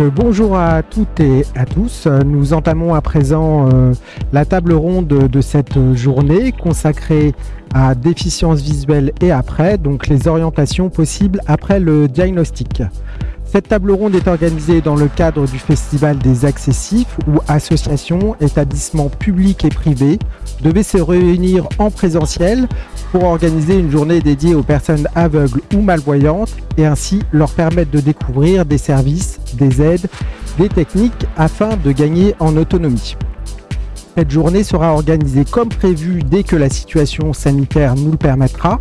Euh, bonjour à toutes et à tous. Nous entamons à présent euh, la table ronde de cette journée consacrée à déficience visuelle et après, donc les orientations possibles après le diagnostic. Cette table ronde est organisée dans le cadre du Festival des Accessifs où associations, établissements publics et privés devaient se réunir en présentiel pour organiser une journée dédiée aux personnes aveugles ou malvoyantes et ainsi leur permettre de découvrir des services, des aides, des techniques afin de gagner en autonomie. Cette journée sera organisée comme prévu dès que la situation sanitaire nous le permettra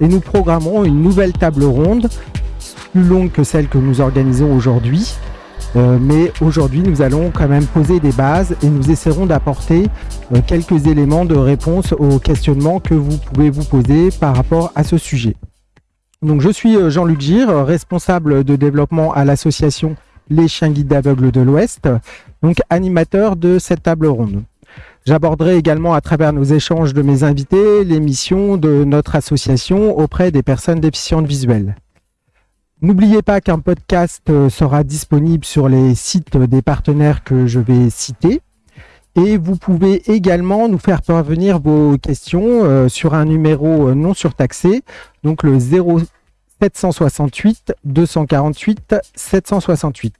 et nous programmerons une nouvelle table ronde plus longue que celle que nous organisons aujourd'hui. Euh, mais aujourd'hui, nous allons quand même poser des bases et nous essaierons d'apporter euh, quelques éléments de réponse aux questionnements que vous pouvez vous poser par rapport à ce sujet. Donc, je suis euh, Jean-Luc Gire, responsable de développement à l'association Les Chiens Guides d'Aveugles de l'Ouest, donc animateur de cette table ronde. J'aborderai également à travers nos échanges de mes invités les missions de notre association auprès des personnes déficientes visuelles. N'oubliez pas qu'un podcast euh, sera disponible sur les sites des partenaires que je vais citer. Et vous pouvez également nous faire parvenir vos questions euh, sur un numéro euh, non surtaxé, donc le 0768 248 768.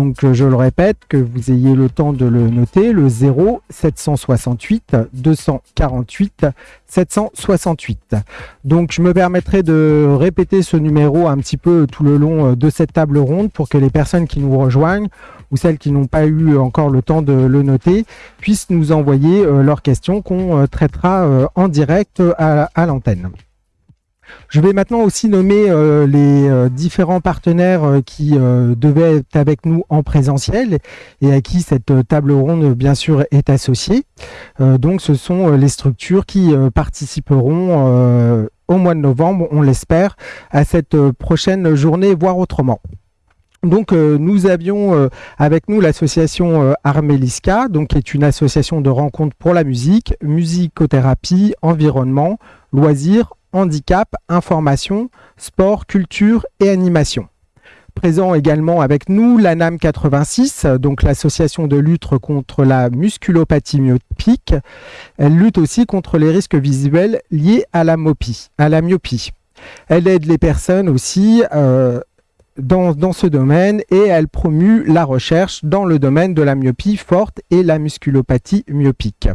Donc euh, je le répète, que vous ayez le temps de le noter, le 0 768 248 768. Donc je me permettrai de répéter ce numéro un petit peu tout le long euh, de cette table ronde pour que les personnes qui nous rejoignent ou celles qui n'ont pas eu encore le temps de le noter puissent nous envoyer euh, leurs questions qu'on traitera en direct à l'antenne. Je vais maintenant aussi nommer euh, les euh, différents partenaires euh, qui devaient être avec nous en présentiel et à qui cette table ronde, bien sûr, est associée. donc, ce sont les structures qui participeront au mois de novembre, on l'espère, à cette prochaine journée, voire autrement. Donc nous avions avec nous l'association Armélisca, donc qui est une association de rencontres pour la musique, musicothérapie, environnement, loisirs, handicap, information, sport, culture et animation. Présent également avec nous l'ANAM 86, donc l'association de lutte contre la musculopathie myopique. Elle lutte aussi contre les risques visuels liés à la, myopie. Elle aide les personnes aussi euh, dans, dans, ce domaine et elle promue la recherche dans le domaine de la myopie forte et la musculopathie myopique.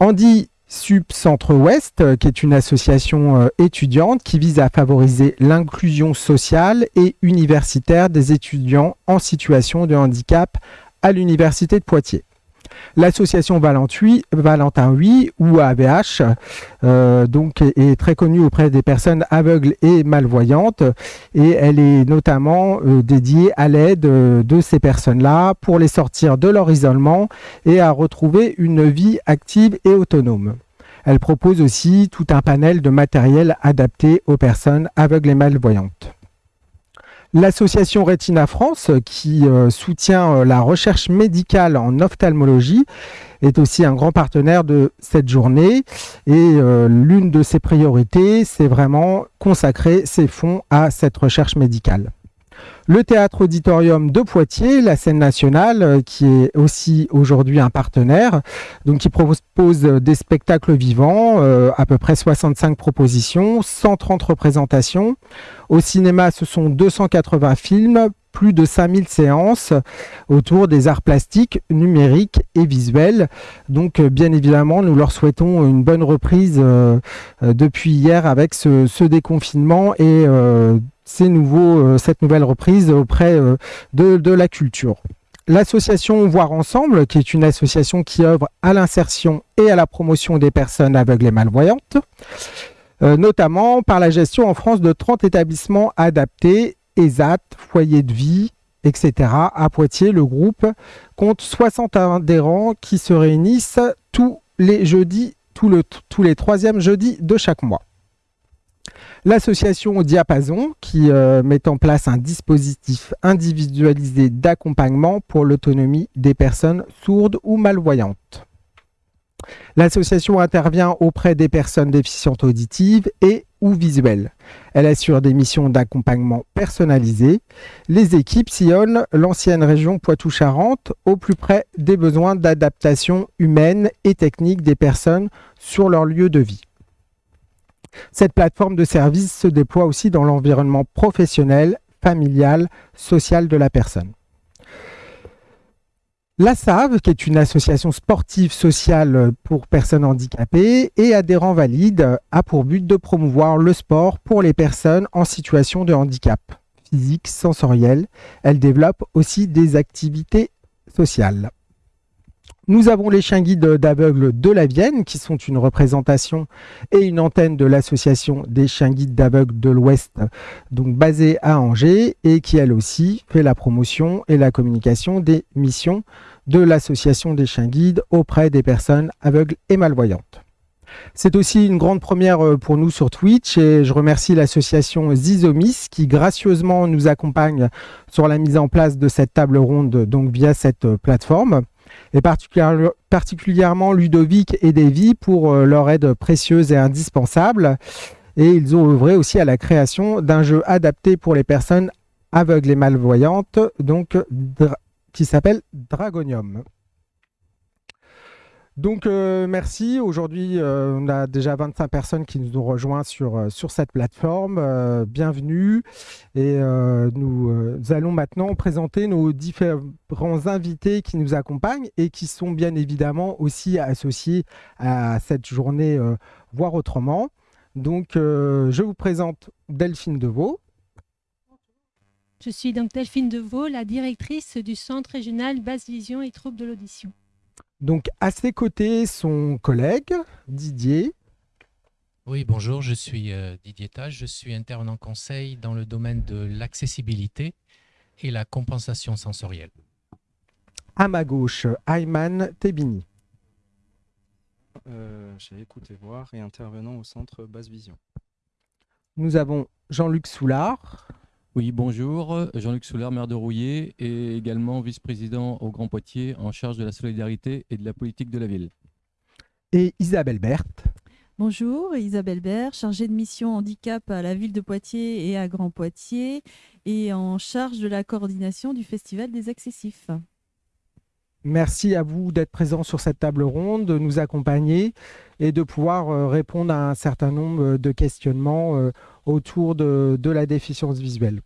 Andy SUP Centre-Ouest, euh, qui est une association euh, étudiante qui vise à favoriser l'inclusion sociale et universitaire des étudiants en situation de handicap à l'Université de Poitiers. L'association Valentin 8 ou AVH euh, donc est très connue auprès des personnes aveugles et malvoyantes et elle est notamment dédiée à l'aide de ces personnes-là pour les sortir de leur isolement et à retrouver une vie active et autonome. Elle propose aussi tout un panel de matériel adapté aux personnes aveugles et malvoyantes. L'association Retina France, qui euh, soutient euh, la recherche médicale en ophtalmologie, est aussi un grand partenaire de cette journée. Et euh, l'une de ses priorités, c'est vraiment consacrer ses fonds à cette recherche médicale le théâtre auditorium de Poitiers, la scène nationale, euh, qui est aussi aujourd'hui un partenaire, donc qui propose des spectacles vivants, euh, à peu près 65 propositions, 130 représentations. Au cinéma, ce sont 280 films, plus de 5000 séances autour des arts plastiques, numériques et visuels. Donc euh, bien évidemment, nous leur souhaitons une bonne reprise depuis hier avec ce, déconfinement et ces nouveaux, euh, cette nouvelle reprise auprès euh, de, la culture. L'association Voir Ensemble, qui est une association qui œuvre à l'insertion et à la promotion des personnes aveugles et malvoyantes, euh, notamment par la gestion en France de 30 établissements adaptés, ESAT, foyers de vie, etc. À Poitiers, le groupe compte 60 adhérents qui se réunissent tous les jeudis, tous les troisièmes jeudis de chaque mois. L'association Diapason qui euh, met en place un dispositif individualisé d'accompagnement pour l'autonomie des personnes sourdes ou malvoyantes. L'association intervient auprès des personnes déficientes auditives et ou visuelle. Elle assure des missions d'accompagnement personnalisées. Les équipes sillonnent l'ancienne région Poitou-Charentes au plus près des besoins d'adaptation humaine et technique des personnes sur leur lieu de vie. Cette plateforme de service se déploie aussi dans l'environnement professionnel, familial, social de la personne. La SAV, qui est une association sportive sociale pour personnes handicapées et adhérents valides, a pour but de promouvoir le sport pour les personnes en situation de handicap physique, sensoriel. Elle développe aussi des activités sociales. Nous avons les chiens guides d'aveugles de la Vienne, qui sont une représentation et une antenne de l'association des chiens guides d'aveugles de l'Ouest, donc basée à Angers, et qui elle aussi fait la promotion et la communication des missions de l'association des chiens guides auprès des personnes aveugles et malvoyantes. C'est aussi une grande première euh, pour nous sur Twitch et je remercie l'association Zizomis qui gracieusement nous accompagne sur la mise en place de cette table ronde donc via cette euh, plateforme et particulièrement Ludovic et Davy pour euh, leur aide précieuse et indispensable. Et ils ont œuvré aussi à la création d'un jeu adapté pour les personnes aveugles et malvoyantes, donc qui s'appelle Dragonium. Donc euh, merci. Aujourd'hui, euh, on a déjà 25 personnes qui nous ont rejoints sur, euh, sur cette plateforme. bienvenue. Et nous, allons maintenant présenter nos différents invités qui nous accompagnent et qui sont bien évidemment aussi associés à cette journée Voir autrement. Donc je vous présente Delphine Deveau. Je suis donc Delphine Deveau, la directrice du Centre régional Basse Vision et Troubles de l'audition. Donc à ses côtés, son collègue Didier. Oui, bonjour, je suis euh, Didier Tage, je suis intervenant conseil dans le domaine de l'accessibilité et la compensation sensorielle. À ma gauche, Ayman Tebini. Euh, J'ai écouté voir et intervenant au centre Basse Vision. Nous avons Jean-Luc Soulard. Oui, bonjour. Jean-Luc Soulard, maire de Rouillé et également vice-président au Grand Poitiers en charge de la solidarité et de la politique de la ville. Et Isabelle Berthe. Bonjour, Isabelle Berthe, chargée de mission handicap à la ville de Poitiers et à Grand Poitiers et en charge de la coordination du Festival des Accessifs. Merci à vous d'être présent sur cette table ronde, de nous accompagner et de pouvoir euh, répondre à un certain nombre de questionnements euh, autour de, la déficience visuelle.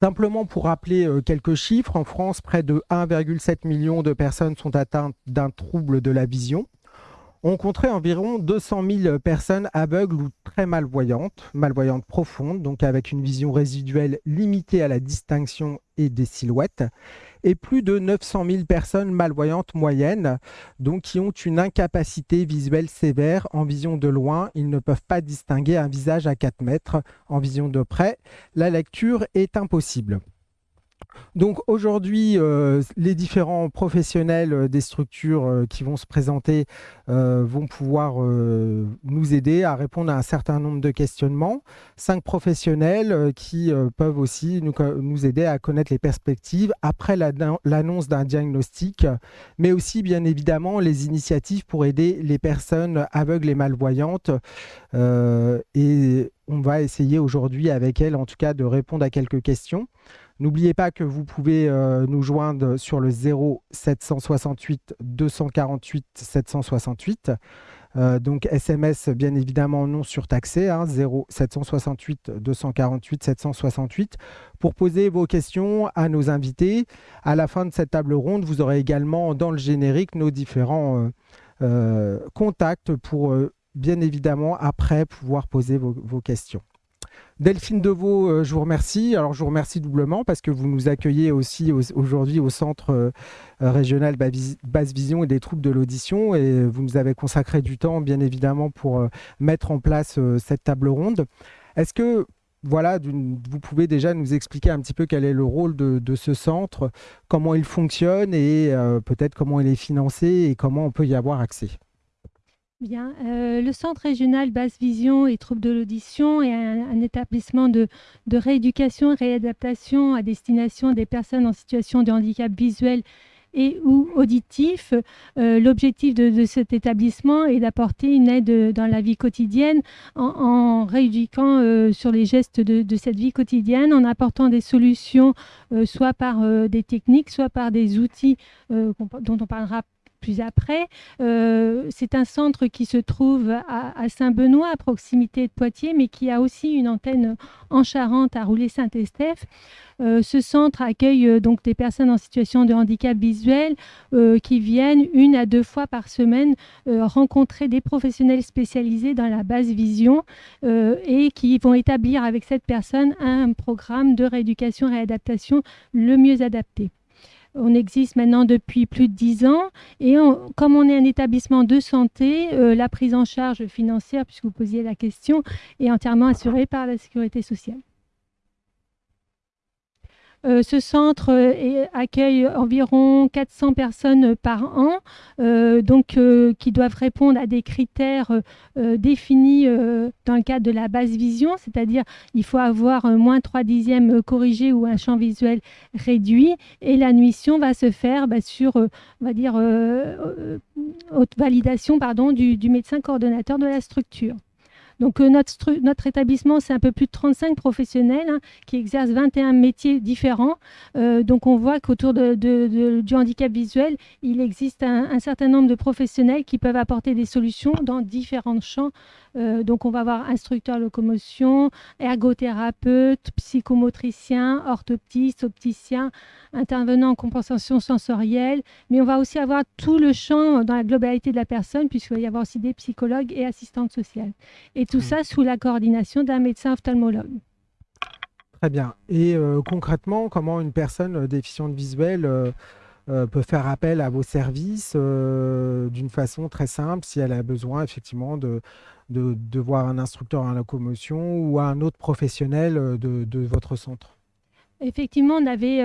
Simplement pour rappeler euh, quelques chiffres, en France, près de 1,7 million de personnes sont atteintes d'un trouble de la vision. On compterait environ 200 000 personnes aveugles ou très malvoyantes, malvoyantes profondes, donc avec une vision résiduelle limitée à la distinction et des silhouettes, et plus de 900 000 personnes malvoyantes moyennes, donc qui ont une incapacité visuelle sévère en vision de loin. Ils ne peuvent pas distinguer un visage à 4 mètres en vision de près. La lecture est impossible. Donc aujourd'hui, euh, les différents professionnels euh, des structures euh, qui vont se présenter vont pouvoir nous aider à répondre à un certain nombre de questionnements. Cinq professionnels qui peuvent aussi nous, nous, aider à connaître les perspectives après l'annonce d'un diagnostic, mais aussi bien évidemment les initiatives pour aider les personnes aveugles et malvoyantes. et on va essayer aujourd'hui avec elles en tout cas de répondre à quelques questions. N'oubliez pas que vous pouvez euh, nous joindre sur le 0 768 248 768. donc SMS bien évidemment non surtaxé, hein, 0 768 248 768 pour poser vos questions à nos invités. À la fin de cette table ronde, vous aurez également dans le générique nos différents euh, euh, contacts pour bien évidemment après pouvoir poser vos questions. Delphine Deveau, euh, je vous remercie. Alors, je vous remercie doublement parce que vous nous accueillez aussi aujourd'hui au Centre euh, régional Basse Vision et des troubles de l'audition et vous nous avez consacré du temps, bien évidemment, pour euh, mettre en place cette table ronde. Est-ce que voilà, vous pouvez déjà nous expliquer un petit peu quel est le rôle de, ce centre, comment il fonctionne et peut-être comment il est financé et comment on peut y avoir accès? Bien, euh, le Centre régional Basse Vision et Troubles de l'audition est un, établissement de, rééducation et réadaptation à destination des personnes en situation de handicap visuel et ou auditif. L'objectif de, cet établissement est d'apporter une aide dans la vie quotidienne en, rééduquant sur les gestes de, de, cette vie quotidienne, en apportant des solutions soit par des techniques, soit par des outils dont on parlera plus après. Euh, c'est un centre qui se trouve à, Saint-Benoît, à proximité de Poitiers, mais qui a aussi une antenne en Charente, à Roulet-Saint-Estèphe. Euh, ce centre accueille euh, donc des personnes en situation de handicap visuel qui viennent une à deux fois par semaine rencontrer des professionnels spécialisés dans la basse vision et qui vont établir avec cette personne un programme de rééducation et réadaptation le mieux adapté. On existe maintenant depuis plus de dix ans et comme on est un établissement de santé, euh, la prise en charge financière, puisque vous posiez la question, est entièrement assurée par la sécurité sociale. Euh, ce centre euh, accueille environ 400 personnes par an, euh, donc qui doivent répondre à des critères définis dans le cadre de la base vision, c'est-à-dire il faut avoir moins 3 dixièmes corrigé ou un champ visuel réduit, et l'admission va se faire bah, sur, dire, haute validation pardon, du médecin coordonnateur de la structure. Donc euh, notre, établissement, c'est un peu plus de 35 professionnels hein, qui exercent 21 métiers différents. Euh, donc on voit qu'autour du handicap visuel, il existe un, certain nombre de professionnels qui peuvent apporter des solutions dans différents champs. Euh, donc on va avoir instructeur locomotion, ergothérapeute, psychomotricien, orthoptiste, opticien, intervenant en compensation sensorielle. Mais on va aussi avoir tout le champ dans la globalité de la personne puisqu'il va y avoir aussi des psychologues et assistantes sociales. Tout ça sous la coordination d'un médecin ophtalmologue. Très bien. Et euh, concrètement, comment une personne euh, déficiente visuelle euh, peut faire appel à vos services d'une façon très simple si elle a besoin effectivement de, de, voir un instructeur en locomotion ou un autre professionnel de, de votre centre? Effectivement, on avait,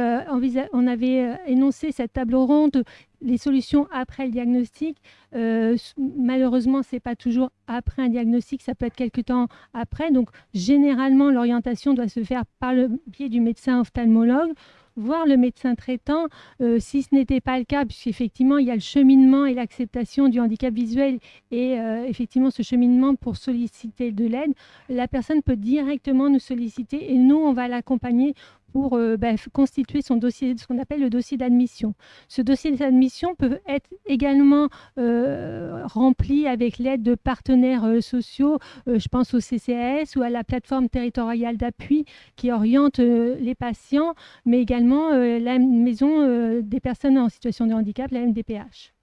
on avait énoncé cette table ronde les solutions après le diagnostic, euh, malheureusement, ce n'est pas toujours après un diagnostic, ça peut être quelques temps après. Donc, généralement, l'orientation doit se faire par le biais du médecin ophtalmologue voir le médecin traitant, euh, si ce n'était pas le cas, puisqu'effectivement, il y a le cheminement et l'acceptation du handicap visuel et euh, effectivement ce cheminement pour solliciter de l'aide, la personne peut directement nous solliciter et nous, on va l'accompagner pour euh, bah, constituer son dossier, ce qu'on appelle le dossier d'admission. Ce dossier d'admission peut être également euh, rempli avec l'aide de partenaires euh, sociaux, je pense au CCAS ou à la plateforme territoriale d'appui qui oriente les patients, mais également la maison des personnes en situation de handicap, la MDPH.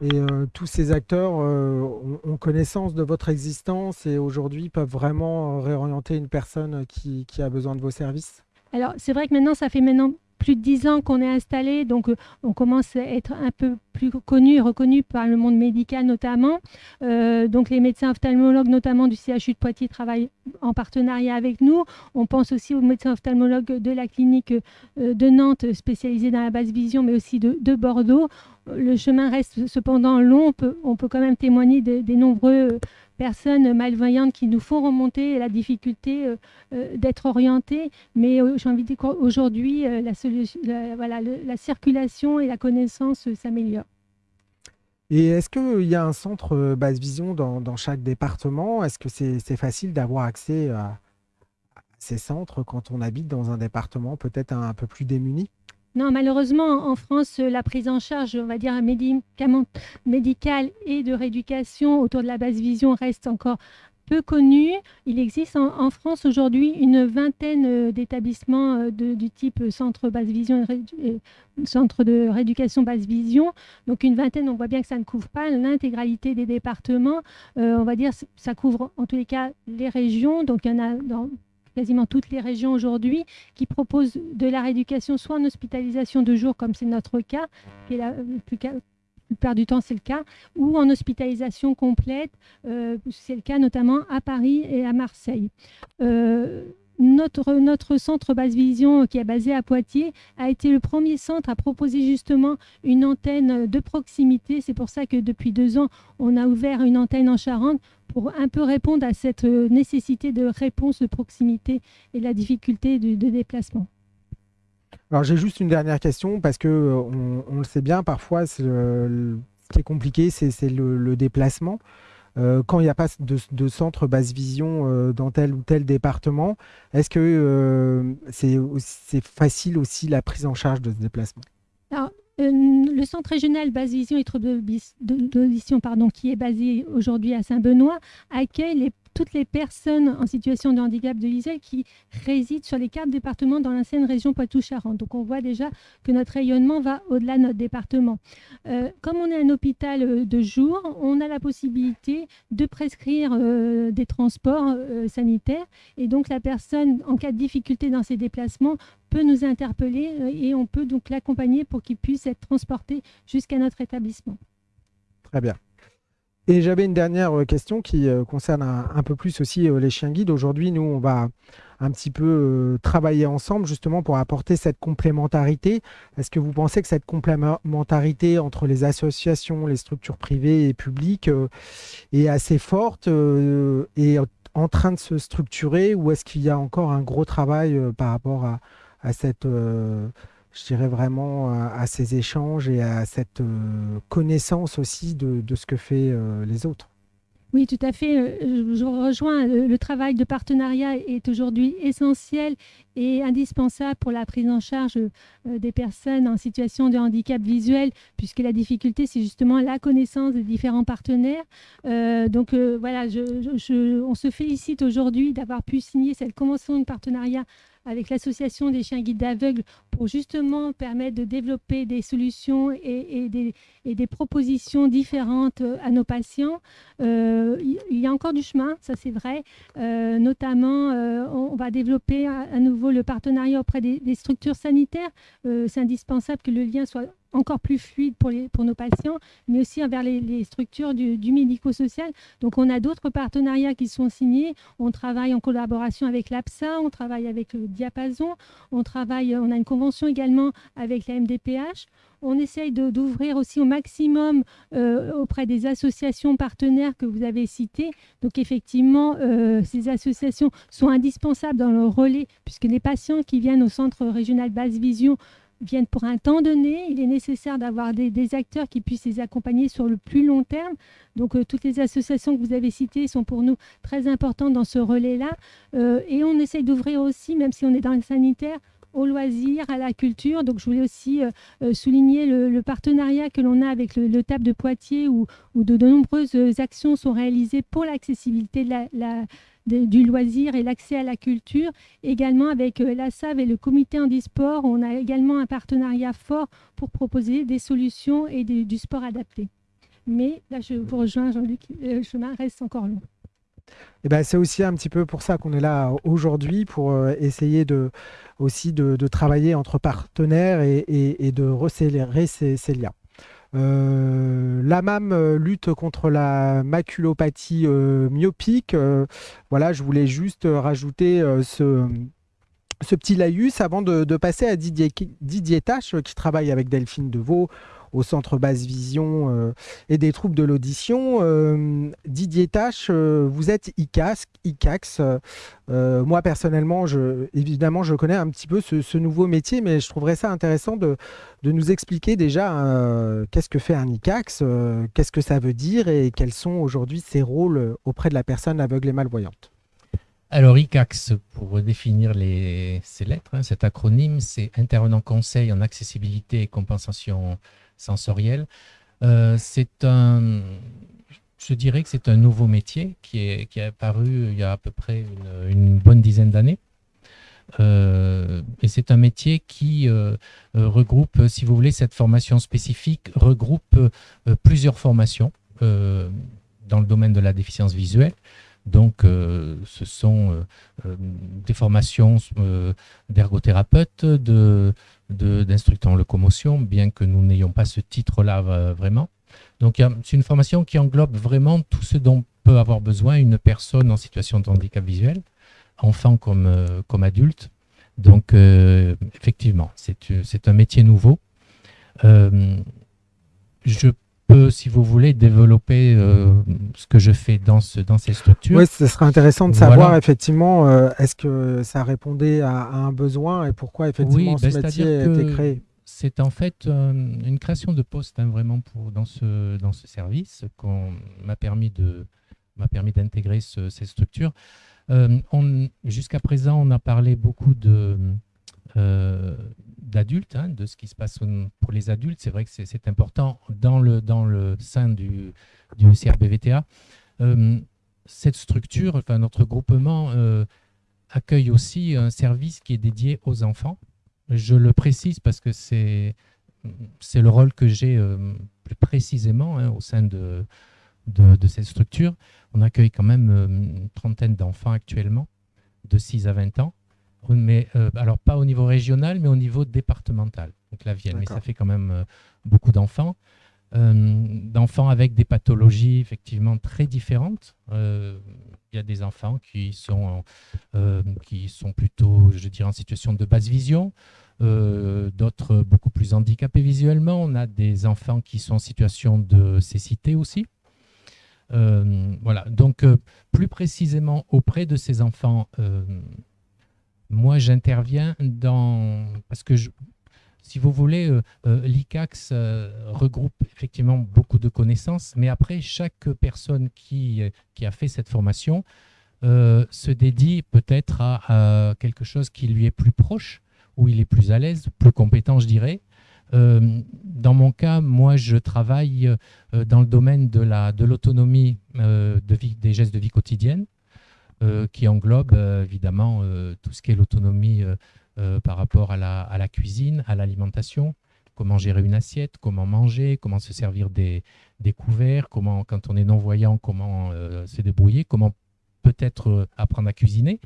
Et tous ces acteurs ont, connaissance de votre existence et aujourd'hui peuvent vraiment réorienter une personne qui a besoin de vos services? Alors, c'est vrai que maintenant, ça fait maintenant plus de dix ans qu'on est installé, donc euh, on commence à être un peu plus connu et reconnu par le monde médical notamment. Euh, donc les médecins ophtalmologues, notamment du CHU de Poitiers, travaillent en partenariat avec nous. On pense aussi aux médecins ophtalmologues de la clinique euh, de Nantes, spécialisée dans la basse vision, mais aussi de, Bordeaux. Le chemin reste cependant long. On peut quand même témoigner des nombreux personnes malvoyantes qui nous font remonter la difficulté euh, euh, d'être orientées. Mais euh, j'ai envie de dire qu'aujourd'hui, la circulation et la connaissance s'améliorent. Et est-ce qu'il y a un centre basse vision dans, chaque département? Est-ce que c'est facile d'avoir accès à, ces centres quand on habite dans un département peut-être un peu plus démuni? Non, malheureusement, en France, la prise en charge, on va dire, médicale et de rééducation autour de la basse vision reste encore peu connue. Il existe en, France aujourd'hui une vingtaine euh, d'établissements euh, du type et centre de rééducation basse vision. Donc une vingtaine, on voit bien que ça ne couvre pas l'intégralité des départements. Euh, on va dire ça couvre en tous les cas les régions. Donc il a quasiment toutes les régions aujourd'hui qui proposent de la rééducation soit en hospitalisation de jour, comme c'est notre cas, qui est la, plupart du temps c'est le cas, ou en hospitalisation complète, euh, c'est le cas notamment à Paris et à Marseille. Euh, notre, notre centre Basse Vision, qui est basé à Poitiers, a été le premier centre à proposer justement une antenne de proximité. C'est pour ça que depuis deux ans, on a ouvert une antenne en Charente pour un peu répondre à cette nécessité de réponse de proximité et la difficulté de, déplacement. Alors j'ai juste une dernière question parce que on, on le sait bien, parfois ce qui est compliqué, c'est le, déplacement. Euh, quand il n'y a pas de, centre basse vision euh, dans tel ou tel département, est-ce que euh, c'est facile aussi la prise en charge de ce déplacement? Le centre régional basse vision et troubles d'audition, pardon, qui est basé aujourd'hui à Saint-Benoît, accueille les toutes les personnes en situation de handicap de visuel qui résident sur les quatre départements dans l'ancienne région Poitou-Charentes. Donc on voit déjà que notre rayonnement va au-delà de notre département. Euh, comme on est un hôpital euh, de jour, on a la possibilité de prescrire euh, des transports sanitaires et donc la personne en cas de difficulté dans ses déplacements peut nous interpeller et on peut donc l'accompagner pour qu'il puisse être transporté jusqu'à notre établissement. Très bien. Et j'avais une dernière euh, question qui euh, concerne un, peu plus aussi euh, les chiens guides. Aujourd'hui, nous, on va un petit peu travailler ensemble justement pour apporter cette complémentarité. Est-ce que vous pensez que cette complémentarité entre les associations, les structures privées et publiques est assez forte et en train de se structurer ou est-ce qu'il y a encore un gros travail par rapport à, à cette je dirais vraiment à, ces échanges et à cette euh, connaissance aussi de, ce que fait euh, les autres. Oui, tout à fait. Euh, je rejoins. Le travail de partenariat est aujourd'hui essentiel et indispensable pour la prise en charge des personnes en situation de handicap visuel, puisque la difficulté, c'est justement la connaissance des différents partenaires. donc voilà, on se félicite aujourd'hui d'avoir pu signer cette convention de partenariat avec l'association des chiens guides d'aveugles pour justement permettre de développer des solutions et, des, propositions différentes euh, à nos patients. Euh, il y a encore du chemin, ça c'est vrai. Euh, notamment, on va développer à, nouveau le partenariat auprès des, des structures sanitaires. c'est indispensable que le lien soit encore plus fluide pour, les, pour nos patients, mais aussi envers les, structures du, médico-social. Donc on a d'autres partenariats qui sont signés. On travaille en collaboration avec l'APSA, on travaille avec le Diapason, on travaille, on a une convention également avec la MDPH. On essaye d'ouvrir aussi au maximum euh, auprès des associations partenaires que vous avez citées. Donc effectivement, euh, ces associations sont indispensables dans le relais, puisque les patients qui viennent au centre régional basse vision viennent pour un temps donné. Il est nécessaire d'avoir des, acteurs qui puissent les accompagner sur le plus long terme. Donc, euh, toutes les associations que vous avez citées sont pour nous très importantes dans ce relais-là. Euh, et on essaye d'ouvrir aussi, même si on est dans le sanitaire, au loisir, à la culture. Donc, je voulais aussi euh, souligner le, partenariat que l'on a avec le, TAP de Poitiers, où, de, nombreuses actions sont réalisées pour l'accessibilité de la du loisir et l'accès à la culture. Également avec euh, la SAV et le comité handisport, on a également un partenariat fort pour proposer des solutions et du sport adapté. Mais là, je vous rejoins, Jean-Luc, le chemin reste encore long. Eh ben, c'est aussi un petit peu pour ça qu'on est là aujourd'hui, pour euh, essayer de, aussi de, travailler entre partenaires et, et, de resserrer ces liens. Euh, la MAM euh, lutte contre la maculopathie euh, myopique. voilà, je voulais juste rajouter ce, ce petit laïus avant de, passer à Didier, Didier Tache, qui travaille avec Delphine Deveau au centre basse vision euh, et des troubles de l'audition. Euh, Didier Tache, euh, vous êtes ICAS, ICAX. moi personnellement, évidemment, je connais un petit peu ce, nouveau métier, mais je trouverais ça intéressant de, de nous expliquer déjà qu'est-ce que fait un ICAX, qu'est-ce que ça veut dire et quels sont aujourd'hui ses rôles auprès de la personne aveugle et malvoyante. Alors, ICAX, pour définir ces lettres, hein, cet acronyme, c'est Intervenant Conseil en Accessibilité et Compensation sensorielle. Euh, c'est un, je dirais que c'est un nouveau métier qui est, qui est apparu il y a à peu près une, bonne dizaine d'années. Euh, et c'est un métier qui euh, regroupe, si vous voulez, cette formation spécifique regroupe plusieurs formations dans le domaine de la déficience visuelle. Donc, ce sont des formations d'ergothérapeute, de, d'instructeur en locomotion, bien que nous n'ayons pas ce titre-là euh, vraiment. Donc c'est une formation qui englobe vraiment tout ce dont peut avoir besoin une personne en situation de handicap visuel, enfant comme, euh, comme adulte. Donc euh, effectivement, c'est un métier nouveau. je peux, si vous voulez, développer euh, ce que je fais dans, ce, dans ces structures. Oui, ce serait intéressant de Voilà. savoir effectivement, euh, est-ce que ça répondait à, à un besoin et pourquoi effectivement Oui, ce ben, métier a été créé? C'est en fait euh, une création de poste hein, vraiment pour, dans, ce, dans ce service qu'on m'a permis de m'a permis d'intégrer ce- cette structure. Euh, on- Jusqu'à présent, on a parlé beaucoup de euh, d'adultes, hein, de ce qui se passe pour les adultes. C'est vrai que c'est- important dans le, dans le sein du, du CRBVTA. Euh, cette structure, enfin notre groupement, euh, accueille aussi un service qui est dédié aux enfants. Je le précise parce que c'est le rôle que j'ai euh, plus précisément hein, au sein de, de, de cette structure. On accueille quand même une trentaine d'enfants actuellement, de 6 à 20 ans. Mais, euh, alors pas au niveau régional, mais au niveau départemental, donc la Vienne. Mais ça fait quand même euh, beaucoup d'enfants. Euh, d'enfants avec des pathologies effectivement très différentes. Il y a des enfants qui sont, qui sont plutôt, je dirais, en situation de basse vision, d'autres beaucoup plus handicapés visuellement. On a des enfants qui sont en situation de cécité aussi. Voilà, donc plus précisément auprès de ces enfants, moi j'interviens dans... Parce que si vous voulez, euh, euh, l'ICAX euh, regroupe effectivement beaucoup de connaissances, mais après, chaque personne qui, euh, qui a fait cette formation se dédie peut-être à, quelque chose qui lui est plus proche, où il est plus à l'aise, plus compétent, je dirais. Dans mon cas, moi, je travaille dans le domaine de la de l'autonomie euh, de vie, des gestes de vie quotidienne, qui englobe euh, évidemment euh, tout ce qui est l'autonomie euh, euh, par rapport à la, cuisine, à l'alimentation, comment gérer une assiette, comment manger, comment se servir des, couverts, comment, quand on est non-voyant, comment euh, se débrouiller, comment peut-être euh, apprendre à cuisiner.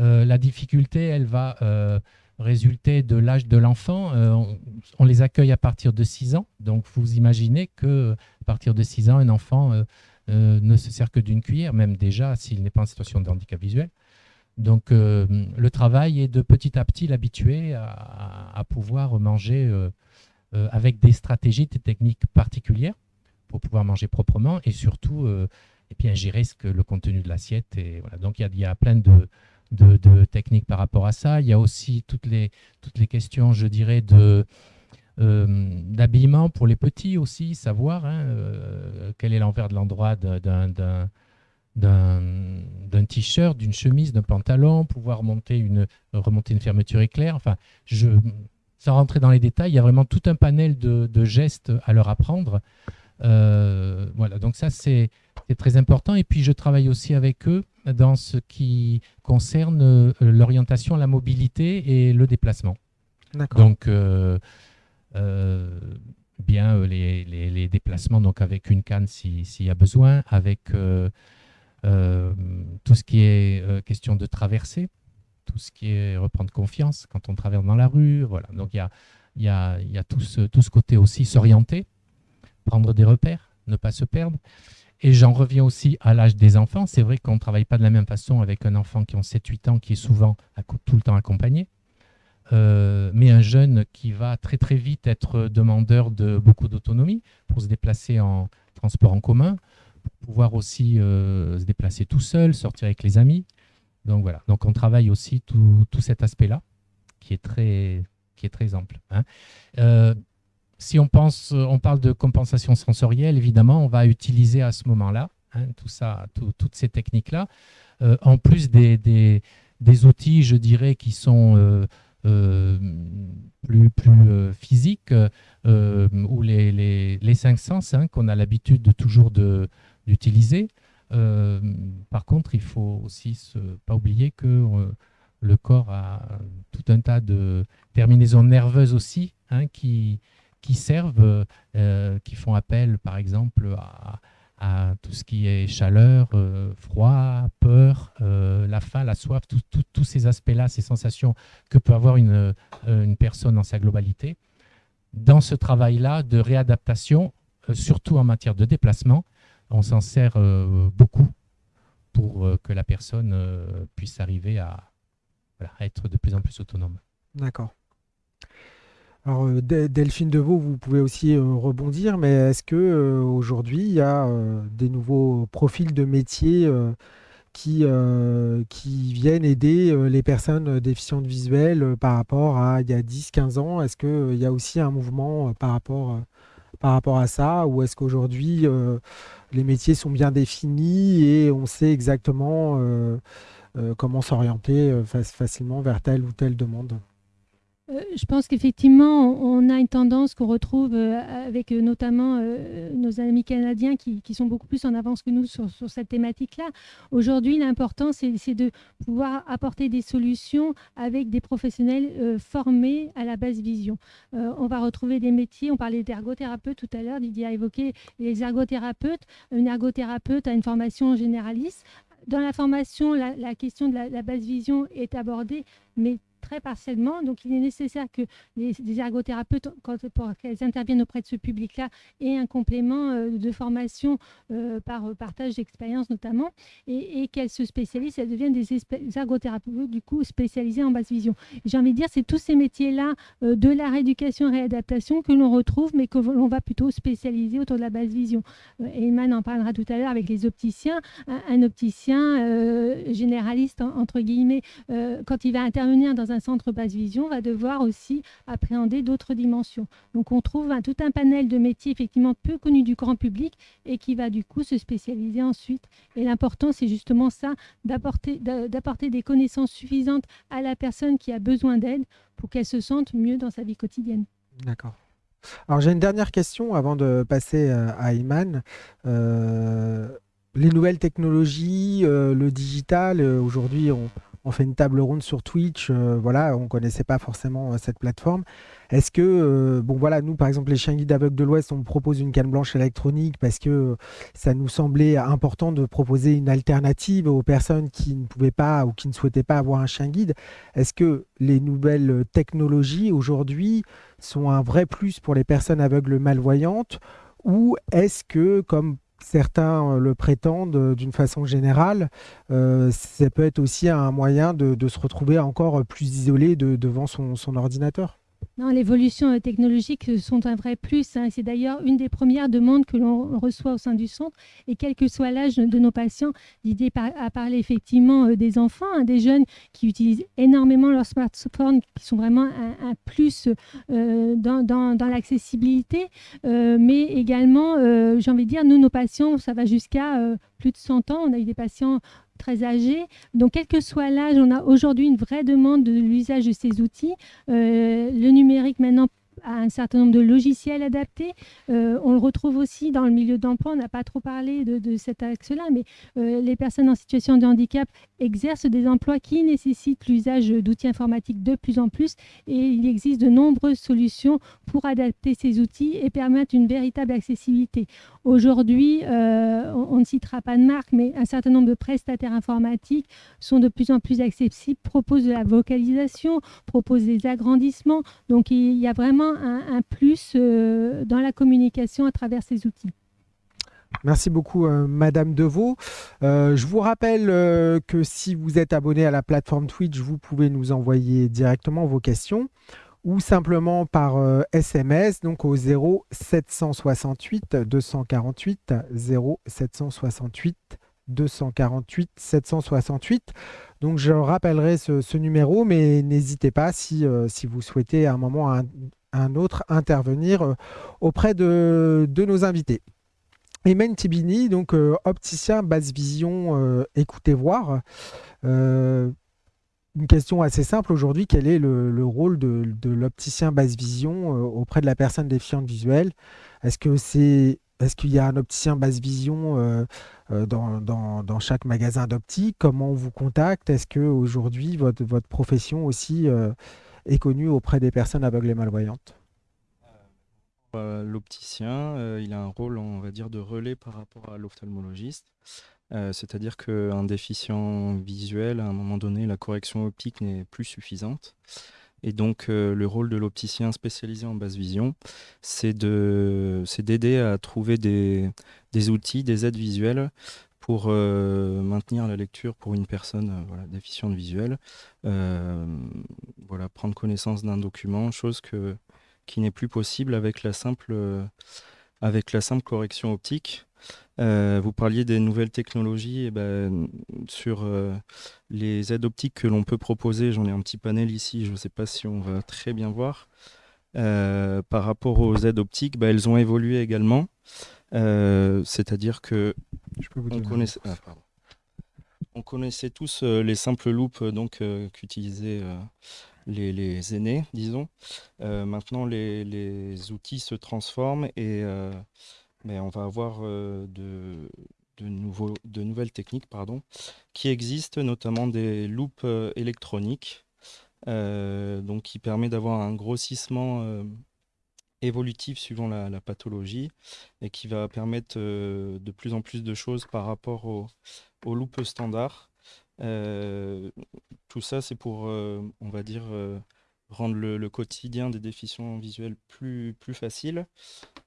Euh, la difficulté, elle va euh, résulter de l'âge de l'enfant. Euh, on, on les accueille à partir de 6 ans. Donc, vous imaginez que à partir de 6 ans, un enfant euh, ne se sert que d'une cuillère, même déjà s'il n'est pas en situation de handicap visuel. Donc, euh, le travail est de petit à petit l'habituer à, pouvoir manger euh, avec des stratégies, des techniques particulières pour pouvoir manger proprement et surtout et bien, gérer ce que, le contenu de l'assiette. Et voilà. Donc, il y a, plein de, de- techniques par rapport à ça. Il y a aussi toutes les, toutes les questions, je dirais, de, d'habillement pour les petits aussi, savoir hein, euh, quel est l'envers de l'endroit d'un- t-shirt, d'une chemise, d'un pantalon, pouvoir monter une, remonter une fermeture éclair. Enfin, je, sans rentrer dans les détails, il y a vraiment tout un panel de, de gestes à leur apprendre. Euh, voilà, donc ça c'est très important. Et puis je travaille aussi avec eux dans ce qui concerne euh, l'orientation, la mobilité et le déplacement. D'accord. Donc, euh, euh, bien euh, les, déplacements donc avec une canne si- s'il y a besoin, avec euh, euh, tout ce qui est euh, question de traversée, tout ce qui est reprendre confiance quand on traverse dans la rue. Voilà. Donc il y a, tout, ce, côté aussi s'orienter, prendre des repères, ne pas se perdre. Et j'en reviens aussi à l'âge des enfants. C'est vrai qu'on ne travaille pas de la même façon avec un enfant qui a 7-8 ans, qui est souvent tout le temps accompagné. Euh, mais un jeune qui va très très vite être demandeur de beaucoup d'autonomie pour se déplacer en transport en commun, pour pouvoir aussi euh, se déplacer tout seul, sortir avec les amis. Donc voilà, donc on travaille aussi tout, cet aspect-là qui est très, qui est très ample. hein. Euh, si on pense, on parle de compensation sensorielle, évidemment, on va utiliser à ce moment-là hein, tout ça, tout- toutes ces techniques-là, en plus des, des, outils, je dirais, qui sont plus, plus euh, physiques, euh, ou les, les, les cinq sens qu'on a l'habitude de toujours d'utiliser. Euh, par contre, il faut aussi se, pas oublier que euh, le corps a tout un tas de terminaisons nerveuses aussi hein, qui, qui servent, euh, qui font appel, par exemple, à, à tout ce qui est chaleur, euh, froid, peur, euh, la faim, la soif, tous ces aspects-là, ces sensations que peut avoir une, euh, personne dans sa globalité. Dans ce travail-là de réadaptation, surtout en matière de déplacement, on s'en sert beaucoup pour que la personne puisse arriver à être de plus en plus autonome. D'accord. Alors, euh, Del- Delphine Deveau, vous pouvez aussi euh, rebondir, mais est-ce que euh, aujourd'hui il y a des nouveaux profils de métiers qui, qui viennent aider les personnes déficientes visuelles par rapport à il y a 10-15 ans? Est-ce qu'il y a aussi un mouvement par rapport, par rapport à ça, ou est-ce qu'aujourd'hui les métiers sont bien définis et on sait exactement comment s'orienter fac- facilement vers telle ou telle demande? Euh, je pense qu'effectivement, on a une tendance qu'on retrouve euh, avec euh, notamment nos amis canadiens qui, sont beaucoup plus en avance que nous sur, cette thématique-là. Aujourd'hui, l'important, c'est de pouvoir apporter des solutions avec des professionnels formés à la basse vision. On va retrouver des métiers, on parlait d'ergothérapeute tout à l'heure, Didier a évoqué les ergothérapeutes. Une ergothérapeute a une formation généraliste. Dans la formation, la, question de la, la basse vision est abordée, mais très partiellement. Donc, il est nécessaire que les, ergothérapeutes, quand, pour qu'elles interviennent auprès de ce public-là, aient un complément euh, de formation euh, par euh, partage d'expérience notamment, et, et qu'elles se spécialisent, elles deviennent des ergothérapeutes du coup spécialisés en basse vision. J'ai envie de dire, c'est tous ces métiers-là de la rééducation et réadaptation que l'on retrouve, mais que l'on va plutôt spécialiser autour de la basse vision. Euh, Eyman en parlera tout à l'heure avec les opticiens. Un, opticien généraliste, en- entre guillemets, quand il va intervenir dans un centre basse vision, va devoir aussi appréhender d'autres dimensions. Donc on trouve un- tout un panel de métiers effectivement peu connus du grand public et qui va du coup se spécialiser ensuite. Et l'important, c'est justement ça, d'apporter d'a- d'apporter des connaissances suffisantes à la personne qui a besoin d'aide pour qu'elle se sente mieux dans sa vie quotidienne. D'accord. Alors j'ai une dernière question avant de passer euh, à Iman. Euh, les nouvelles technologies, euh, le digital, aujourd'hui on, on fait une table ronde sur Twitch, euh, voilà, on connaissait pas forcément euh, cette plateforme. Est-ce que, euh, bon voilà, nous par exemple les chiens guides aveugles de l'Ouest, on propose une canne blanche électronique parce que ça nous semblait important de proposer une alternative aux personnes qui ne pouvaient pas ou qui ne souhaitaient pas avoir un chien guide. Est-ce que les nouvelles technologies aujourd'hui sont un vrai plus pour les personnes aveugles malvoyantes ou est-ce que, comme certains euh, le prétendent euh, d'une façon générale, euh, ça peut être aussi un moyen de, se retrouver encore plus isolé de- devant son ordinateur Non, l'évolution euh, technologique euh, sont un vrai plus. hein. C'est d'ailleurs une des premières demandes que l'on reçoit au sein du centre. Et quel que soit l'âge de nos patients, l'idée par- a parlé effectivement euh, des enfants, hein, des jeunes qui utilisent énormément leur smartphone, qui sont vraiment un, plus dans, dans- l'accessibilité. Mais également, j'ai envie de dire, nous, nos patients, ça va jusqu'à plus de 100 ans. On a eu des patients très âgés. Donc, quel que soit l'âge, on a aujourd'hui une vraie demande de l'usage de ces outils. Euh, le numérique maintenant a un certain nombre de logiciels adaptés. Euh, on le retrouve aussi dans le milieu d'emploi. On n'a pas trop parlé de, cet axe-là, mais euh, les personnes en situation de handicap exercent des emplois qui nécessitent l'usage d'outils informatiques de plus en plus. Et il existe de nombreuses solutions pour adapter ces outils et permettre une véritable accessibilité. Aujourd'hui, euh, on ne citera pas de marque, mais un certain nombre de prestataires informatiques sont de plus en plus accessibles, proposent de la vocalisation, proposent des agrandissements. Donc il y a vraiment un, plus euh, dans la communication à travers ces outils. Merci beaucoup, euh, Madame Deveau. Euh, je vous rappelle que si vous êtes abonné à la plateforme Twitch, vous pouvez nous envoyer directement vos questions ou simplement par SMS, donc au 0 768 248 0 768 248 768. Donc je rappellerai ce, numéro, mais n'hésitez pas si, si vous souhaitez à un moment un autre intervenir euh, auprès de, nos invités. Emen Tibini, donc euh, opticien basse vision, euh, écoutez voir. Une question assez simple aujourd'hui, quel est le, le rôle de, l'opticien basse vision auprès de la personne défiante visuelle? Est-ce que c'est est-ce qu'il y a un opticien basse vision dans, chaque magasin d'optique? Comment on vous contacte? Est-ce que aujourd'hui votre, votre profession aussi est connue auprès des personnes aveugles et malvoyantes Euh, L'opticien, euh, il a un rôle, on va dire, de relais par rapport à l'ophtalmologiste. Euh, C'est-à-dire qu'un déficient visuel, à un moment donné, la correction optique n'est plus suffisante. Et donc, euh, le rôle de l'opticien spécialisé en basse vision, c'est d'aider à trouver des, des outils, des aides visuelles pour euh, maintenir la lecture pour une personne euh, voilà, déficiente visuelle. Euh, voilà, prendre connaissance d'un document, chose que qui n'est plus possible avec la simple, avec la simple correction optique. vous parliez des nouvelles technologies. Et ben, sur les aides optiques que l'on peut proposer, j'en ai un petit panel ici, je ne sais pas si on va très bien voir. par rapport aux aides optiques, ben, elles ont évolué également. C'est-à-dire que je peux vous on, connaissait, ah, on connaissait tous les simples loupes donc qu'utilisaient les, aînés, disons. maintenant, les, outils se transforment et mais on va avoir de, nouveaux, de nouvelles techniques pardon, qui existent, notamment des loupes électroniques, donc qui permet d'avoir un grossissement évolutif suivant la, pathologie et qui va permettre de plus en plus de choses par rapport aux, loupes standards. tout ça, c'est pour, on va dire, rendre le, quotidien des déficients visuels plus, plus facile.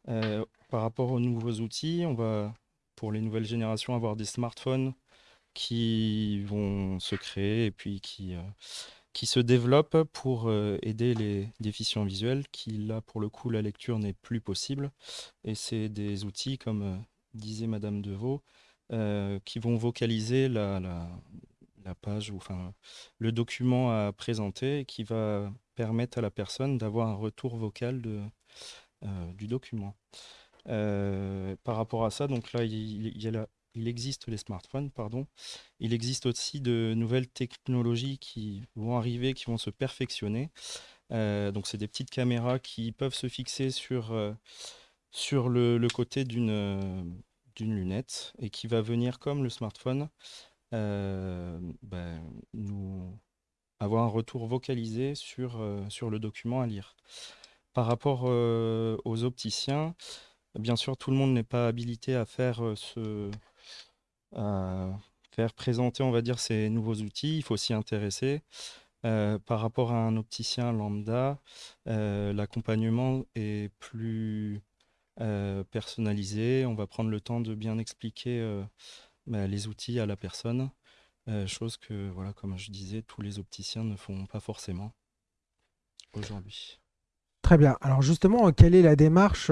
par rapport aux nouveaux outils, on va, pour les nouvelles générations, avoir des smartphones qui vont se créer et puis qui, qui se développent pour aider les déficients visuels, qui là, pour le coup, la lecture n'est plus possible. Et c'est des outils, comme disait Madame Deveau, qui vont vocaliser la, la, page, ou enfin le document à présenter, qui va permettre à la personne d'avoir un retour vocal de, du document. par rapport à ça, donc là, il, y a il existe les smartphones, pardon. Il existe aussi de nouvelles technologies qui vont arriver, qui vont se perfectionner. Euh, donc, c'est des petites caméras qui peuvent se fixer sur, euh, sur le, côté d'une euh, d'une lunette et qui va venir, comme le smartphone, ben, nous avoir un retour vocalisé sur, sur le document à lire. Par rapport aux opticiens, bien sûr, tout le monde n'est pas habilité à faire ce, faire présenter, on va dire, ces nouveaux outils. Il faut s'y intéresser. Euh, par rapport à un opticien lambda, euh, l'accompagnement est plus euh, personnalisé. On va prendre le temps de bien expliquer bah, les outils à la personne, chose que, voilà, comme je disais, tous les opticiens ne font pas forcément aujourd'hui. Très bien. Alors justement, quelle est la démarche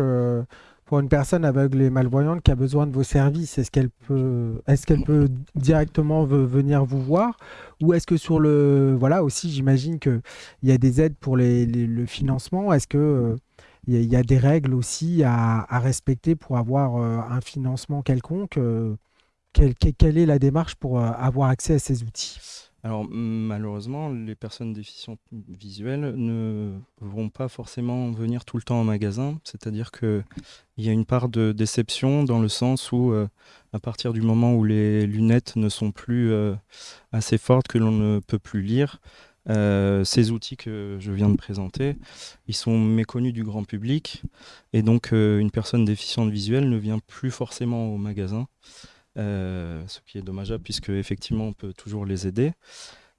pour une personne aveugle et malvoyante qui a besoin de vos services? Est-ce qu'elle peut, directement venir vous voir? Ou est-ce que sur le... Voilà, aussi, j'imagine qu'il y a des aides pour le financement. Est-ce que... il y, a des règles aussi à, respecter pour avoir euh, un financement quelconque. Euh, quelle, est la démarche pour euh, avoir accès à ces outils? Alors malheureusement, les personnes déficientes visuelles ne vont pas forcément venir tout le temps au magasin. C'est-à-dire qu'il y a une part de déception dans le sens où euh, à partir du moment où les lunettes ne sont plus euh, assez fortes que l'on ne peut plus lire, euh, ces outils que je viens de présenter, ils sont méconnus du grand public et donc une personne déficiente visuelle ne vient plus forcément au magasin. Euh, ce qui est dommageable puisque effectivement on peut toujours les aider.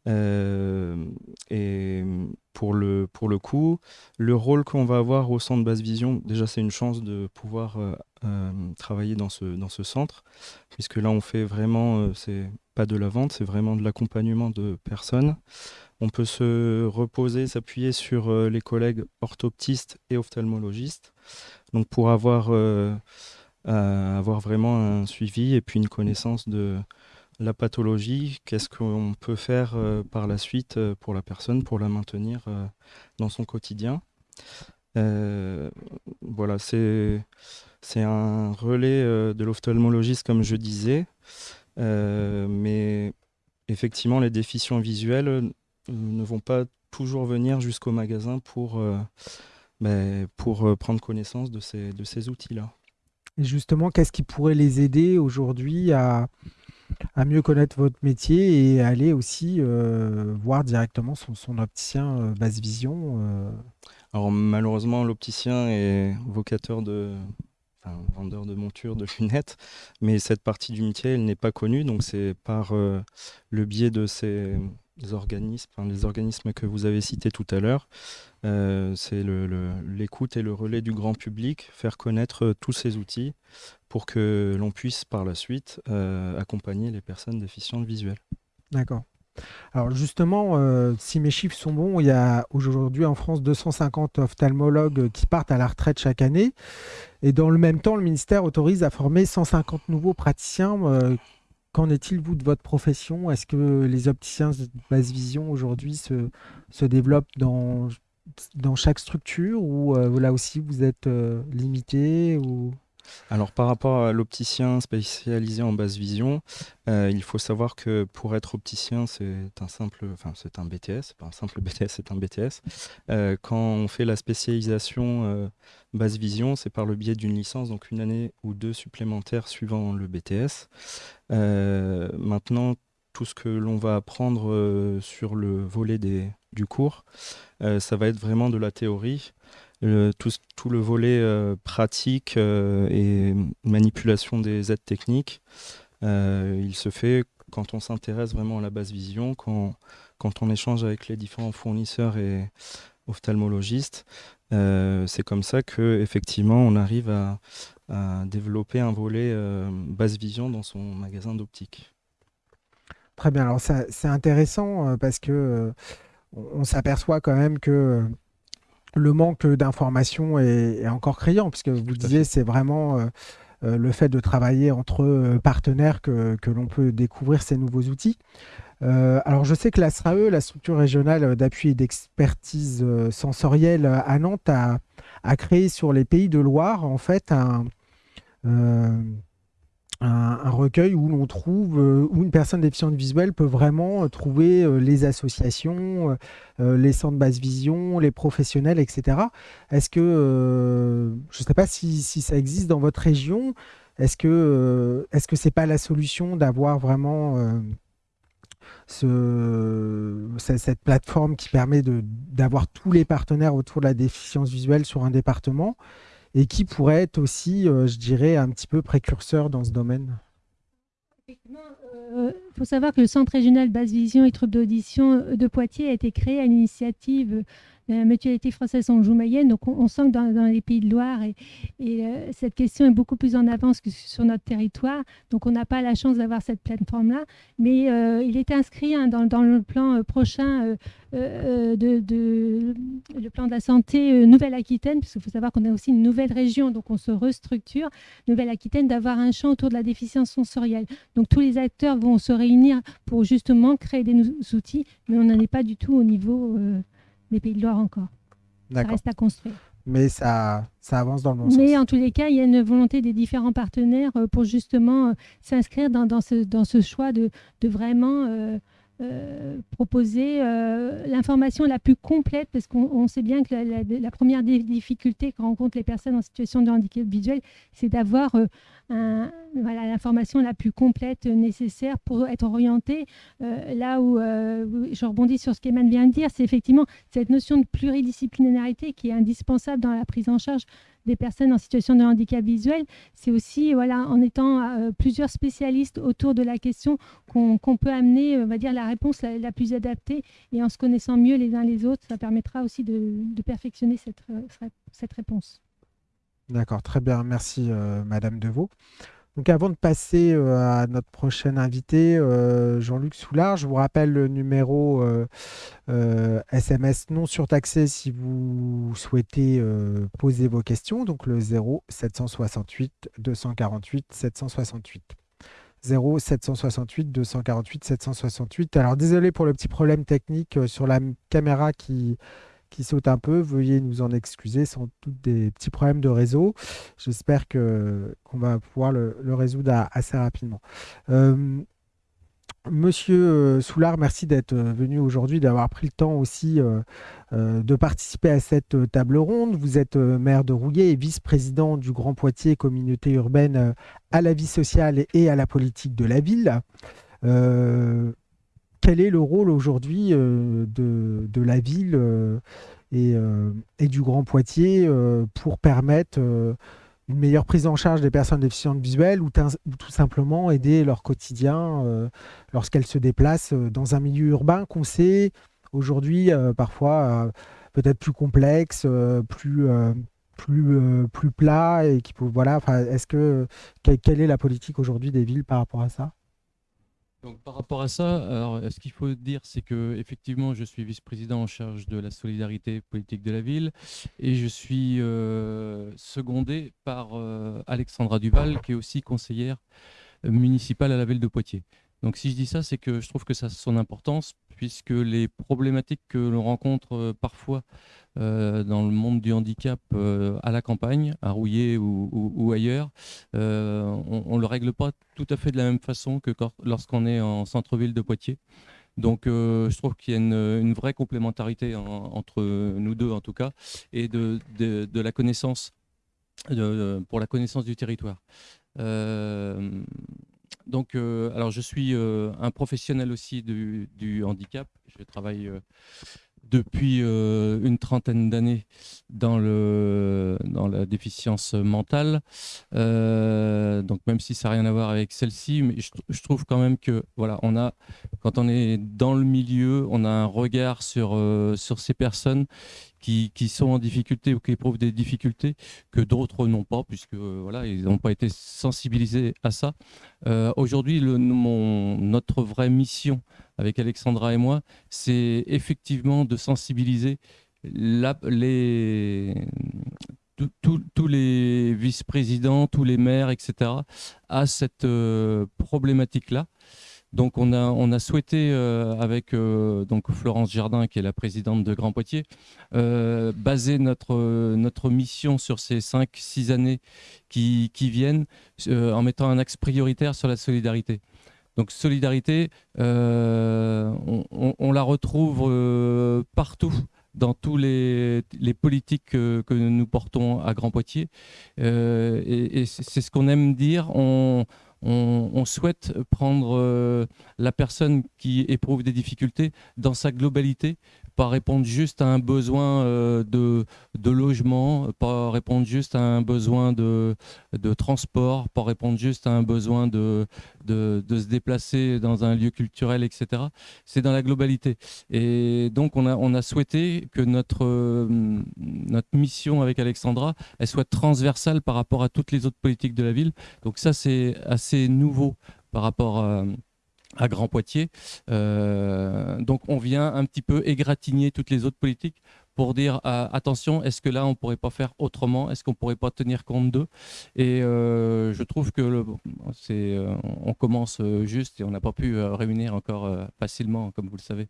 Euh, et pour le, pour le coup, le rôle qu'on va avoir au centre Basse Vision, déjà c'est une chance de pouvoir euh, travailler dans ce, dans ce centre, puisque là on fait vraiment, c'est pas de la vente, c'est vraiment de l'accompagnement de personnes. On peut se reposer, s'appuyer sur les collègues orthoptistes et ophtalmologistes. Donc pour avoir avoir vraiment un suivi et puis une connaissance de la pathologie, qu'est-ce qu'on peut faire euh, par la suite euh, pour la personne pour la maintenir euh, dans son quotidien? voilà, c'est un relais de l'ophtalmologiste comme je disais, mais effectivement les déficients visuels ne vont pas toujours venir jusqu'au magasin pour, ben, pour prendre connaissance de ces, de ces outils-là. Et justement, qu'est-ce qui pourrait les aider aujourd'hui à, mieux connaître votre métier et aller aussi euh, voir directement son, opticien euh, basse vision euh Alors malheureusement, l'opticien est vocateur de, enfin, vendeur de montures, de lunettes, mais cette partie du métier, elle n'est pas connue, donc c'est par le biais de ces organismes, les organismes que vous avez cités tout à l'heure, euh, c'est l'écoute et le relais du grand public, faire connaître euh, tous ces outils pour que l'on puisse par la suite euh, accompagner les personnes déficientes visuelles. D'accord. Alors justement, si mes chiffres sont bons, il y a aujourd'hui en France 250 ophtalmologues qui partent à la retraite chaque année. Et dans le même temps, le ministère autorise à former 150 nouveaux praticiens. Euh, qu'en est-il, vous, de votre profession? Est-ce que les opticiens de basse vision aujourd'hui se, développent dans, chaque structure ou euh, là aussi vous êtes limité ou... Alors par rapport à l'opticien spécialisé en basse vision, euh, il faut savoir que pour être opticien, c'est un simple, enfin c'est un BTS, un simple BTS, c'est un BTS. Euh, quand on fait la spécialisation euh, basse vision, c'est par le biais d'une licence, donc une année ou deux supplémentaires suivant le BTS. maintenant, tout ce que l'on va apprendre sur le volet du cours, ça va être vraiment de la théorie tout, le volet euh, pratique euh, et manipulation des aides techniques, euh, il se fait quand on s'intéresse vraiment à la base vision, quand, quand on échange avec les différents fournisseurs et ophtalmologistes. c'est comme ça que effectivement on arrive à, développer un volet base vision dans son magasin d'optique. Très bien, alors c'est intéressant parce que on s'aperçoit quand même que le manque d'informations est, encore criant, puisque vous disiez, c'est vraiment euh, euh, le fait de travailler entre euh, partenaires que, l'on peut découvrir ces nouveaux outils. alors, je sais que la SRAE, la structure régionale d'appui et d'expertise sensorielle à Nantes, a, a, créé sur les pays de Loire, en fait, un un, recueil où l'on trouve, euh, où une personne déficiente visuelle peut vraiment euh, trouver euh, les associations, les centres basse vision, les professionnels, etc. Est-ce que, je ne sais pas si, ça existe dans votre région, est-ce que que c'est pas la solution d'avoir vraiment ce, cette plateforme qui permet d'avoir tous les partenaires autour de la déficience visuelle sur un département? Et qui pourrait être aussi, euh, je dirais, un petit peu précurseur dans ce domaine. Il euh, faut savoir que le Centre régional basse vision et troubles d'audition de Poitiers a été créé à l'initiative la mutualité française en joue mayenne. Donc on, sent que dans, les pays de Loire, et, euh, cette question est beaucoup plus en avance que sur notre territoire. Donc on n'a pas la chance d'avoir cette plateforme-là. Mais euh, il est inscrit hein, dans, le plan euh, prochain de, le plan de la santé Nouvelle-Aquitaine, puisqu'il faut savoir qu'on a aussi une nouvelle région, donc on se restructure. Nouvelle-Aquitaine, d'avoir un champ autour de la déficience sensorielle. Donc tous les acteurs vont se réunir pour justement créer des outils, mais on n'en est pas du tout au niveau des Pays de Loire encore. Ça reste à construire. Mais ça, ça avance dans le bon sens. Mais en tous les cas, il y a une volonté des différents partenaires euh, pour justement euh, s'inscrire dans, dans, ce, dans ce choix de, de vraiment euh, euh, proposer euh, l'information la plus complète, parce qu'on sait bien que la, première difficulté que rencontrent les personnes en situation de handicap visuel, c'est d'avoir euh, l'information la plus complète nécessaire pour être orienté. là où je rebondis sur ce qu'Eman vient de dire, c'est effectivement cette notion de pluridisciplinarité qui est indispensable dans la prise en charge des personnes en situation de handicap visuel, c'est aussi voilà, en étant euh, plusieurs spécialistes autour de la question qu'on peut amener on va dire, la réponse la, plus adaptée et en se connaissant mieux les uns les autres, ça permettra aussi de, perfectionner cette, euh, cette réponse. D'accord, très bien. Merci, euh, Madame Deveau. Donc avant de passer euh, à notre prochain invité, Jean-Luc Soulard, je vous rappelle le numéro SMS non surtaxé si vous souhaitez poser vos questions, donc le 0 768 248 768. 0 768 248 768. Alors désolé pour le petit problème technique sur la caméra qui saute un peu. Veuillez nous en excuser, sont tous des petits problèmes de réseau. J'espère qu'on va pouvoir le, résoudre assez rapidement. Euh, Monsieur euh, Soulard, merci d'être euh, venu aujourd'hui, d'avoir pris le temps aussi de participer à cette table ronde. Vous êtes maire de Rouillé et vice-président du Grand Poitiers, communauté urbaine à la vie sociale et à la politique de la ville quel est le rôle aujourd'hui euh, de, la ville euh, euh, et, du Grand Poitiers pour permettre une meilleure prise en charge des personnes déficientes visuelles ou, tout simplement aider leur quotidien lorsqu'elles se déplacent dans un milieu urbain qu'on sait aujourd'hui parfois peut-être plus complexe, plus plus plus plat et qui peut voilà. Est-ce que quelle est la politique aujourd'hui des villes par rapport à ça? Donc, par rapport à ça, alors, ce qu'il faut dire, c'est que effectivement, je suis vice-président en charge de la solidarité politique de la ville et je suis euh, secondé par euh, Alexandra Duval, qui est aussi conseillère municipale à la ville de Poitiers. Donc si je dis ça, c'est que je trouve que ça a son importance, puisque les problématiques que l'on rencontre euh, parfois euh, dans le monde du handicap euh, à la campagne, à Rouillé ou, ailleurs, on ne le règle pas tout à fait de la même façon que lorsqu'on est en centre-ville de Poitiers. Donc je trouve qu'il y a une, vraie complémentarité entre nous deux en tout cas, et de, la connaissance, pour la connaissance du territoire donc, euh, alors je suis euh, un professionnel aussi du, handicap. Je travaille euh, depuis une trentaine d'années dans, dans la déficience mentale. donc même si ça n'a rien à voir avec celle-ci, mais je, trouve quand même que voilà, on a, quand on est dans le milieu, on a un regard sur, sur ces personnes qui, sont en difficulté ou qui éprouvent des difficultés que d'autres n'ont pas, puisque euh, voilà, ils n'ont pas été sensibilisés à ça. Euh, aujourd'hui, notre vraie mission avec Alexandra et moi, c'est effectivement de sensibiliser tous les vice-présidents, tous les maires, etc., à cette euh, problématique-là. Donc on a, souhaité, euh, avec euh, Florence Jardin, qui est la présidente de Grand Poitiers, euh, baser notre, mission sur ces 5-6 années qui, viennent en mettant un axe prioritaire sur la solidarité. Donc solidarité, on, la retrouve partout dans tous les, les politiques que, que, nous portons à Grand Poitiers. et, et c'est ce qu'on aime dire. On, on, souhaite prendre euh, la personne qui éprouve des difficultés dans sa globalité pas répondre juste à un besoin euh, de, de, logement, pas répondre juste à un besoin de, de transport, pas répondre juste à un besoin de, de, se déplacer dans un lieu culturel, etc. C'est dans la globalité. Et donc, on a, on a souhaité que notre, euh, notre mission avec Alexandra, elle soit transversale par rapport à toutes les autres politiques de la ville. Donc ça, c'est assez nouveau par rapport à à Grand Poitiers. Euh, donc on vient un petit peu égratigner toutes les autres politiques pour dire euh, attention, est-ce que là on pourrait pas faire autrement? Est-ce qu'on pourrait pas tenir compte d'eux? Et euh, je trouve que c'est, on commence juste et on n'a pas pu réunir encore facilement, comme vous le savez,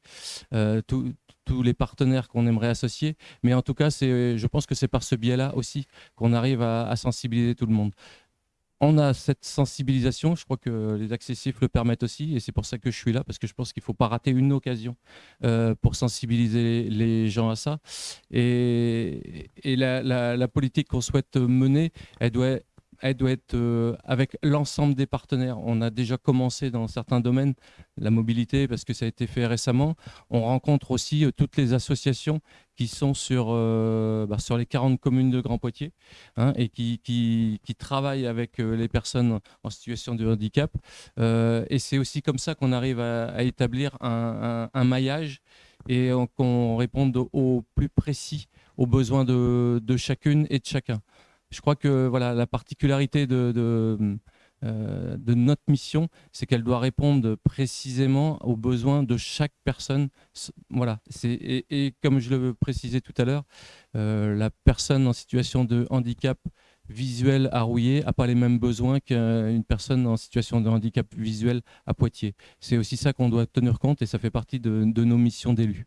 tous les partenaires qu'on aimerait associer. Mais en tout cas, je pense que c'est par ce biais-là aussi qu'on arrive à sensibiliser tout le monde on a cette sensibilisation, je crois que les accessifs le permettent aussi, et c'est pour ça que je suis là, parce que je pense qu'il ne faut pas rater une occasion euh, pour sensibiliser les gens à ça. Et, la, politique qu'on souhaite mener, elle doit elle doit être euh, avec l'ensemble des partenaires. On a déjà commencé dans certains domaines, la mobilité, parce que ça a été fait récemment. On rencontre aussi euh, toutes les associations qui sont sur, euh, bah, sur les 40 communes de Grand Poitiers hein, et qui, qui, travaillent avec les personnes en situation de handicap. et c'est aussi comme ça qu'on arrive à, établir un, maillage et qu'on réponde au plus précis aux besoins de, de chacune et de chacun je crois que voilà, la particularité de, de, euh, notre mission, c'est qu'elle doit répondre précisément aux besoins de chaque personne. Voilà. Et, comme je le précisais tout à l'heure, euh, la personne en situation de handicap visuel à Rouillé n'a pas les mêmes besoins qu'une personne en situation de handicap visuel à Poitiers. C'est aussi ça qu'on doit tenir compte et ça fait partie de nos missions d'élus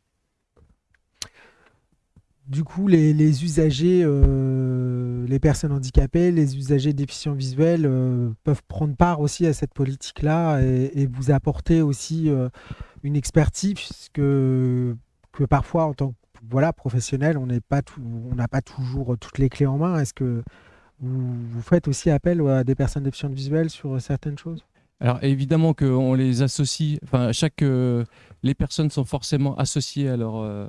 du coup, les, usagers, euh, les personnes handicapées, les usagers déficients visuels euh, peuvent prendre part aussi à cette politique-là et, vous apporter aussi euh, une expertise que, que parfois, en tant que voilà, professionnel, on n'a pas toujours toutes les clés en main. Est-ce que vous, vous, faites aussi appel à des personnes déficientes visuelles sur certaines choses? Alors évidemment qu'on les associe, enfin chaque, euh, les personnes sont forcément associées à leur, euh,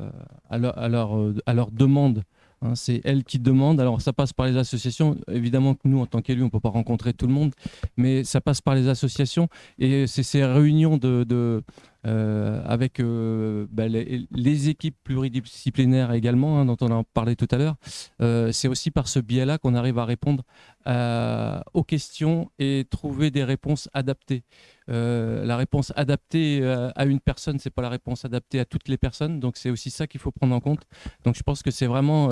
à leur, à leur, euh, demande. Hein. c'est elles qui demandent. Alors ça passe par les associations. Évidemment que nous, en tant qu'élus, on ne peut pas rencontrer tout le monde, mais ça passe par les associations et c'est ces réunions de, de, avec bah, les, équipes pluridisciplinaires également, hein, dont on en parlait tout à l'heure. c'est aussi par ce biais-là qu'on arrive à répondre aux questions et trouver des réponses adaptées. la réponse adaptée à une personne, c'est pas la réponse adaptée à toutes les personnes, donc c'est aussi ça qu'il faut prendre en compte. Donc je pense que c'est vraiment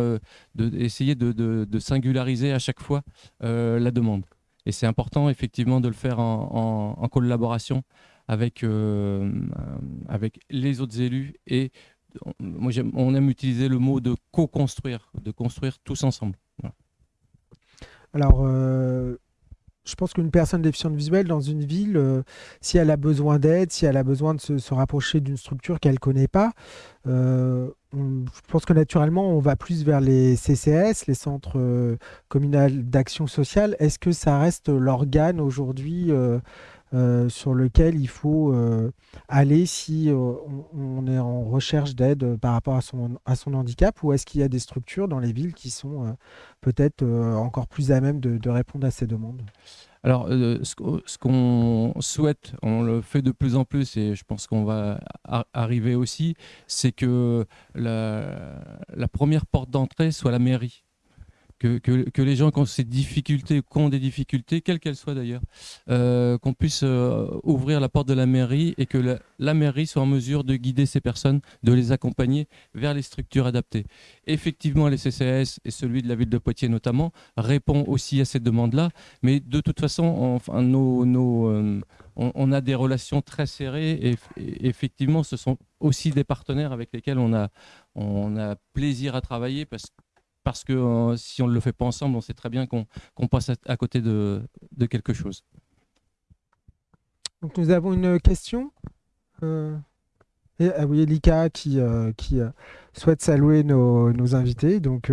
d'essayer de, de, singulariser à chaque fois la demande. Et c'est important effectivement de le faire en, collaboration avec, euh, avec les autres élus. Et moi, on aime utiliser le mot de co-construire, de construire tous ensemble. Alors, euh, je pense qu'une personne déficiente visuelle dans une ville, euh, si elle a besoin d'aide, si elle a besoin de se, rapprocher d'une structure qu'elle ne connaît pas, euh, je pense que naturellement, on va plus vers les CCS, les centres euh, communaux d'action sociale. Est-ce que ça reste l'organe aujourd'hui sur lequel il faut aller si on, est en recherche d'aide par rapport à son, à son handicap ou est-ce qu'il y a des structures dans les villes qui sont peut-être encore plus à même de répondre à ces demandes? Alors, euh, ce, qu'on souhaite, on le fait de plus en plus et je pense qu'on va arriver aussi, c'est que la première porte d'entrée soit la mairie que, les gens qui ont ces difficultés, qui des difficultés, quelles qu'elles soient d'ailleurs, euh, qu'on puisse euh, ouvrir la porte de la mairie et que la, mairie soit en mesure de guider ces personnes, de les accompagner vers les structures adaptées. Effectivement, les CCS et celui de la ville de Poitiers notamment répond aussi à cette demande-là, mais de toute façon, enfin, nos, euh, on, a des relations très serrées et, et, effectivement, ce sont aussi des partenaires avec lesquels on a, on a plaisir à travailler parce que parce que euh, si on ne le fait pas ensemble, on sait très bien qu'on passe à, côté de, quelque chose. Donc nous avons une question. Euh, et, ah oui, Elika qui, euh, souhaite saluer nos, invités. Donc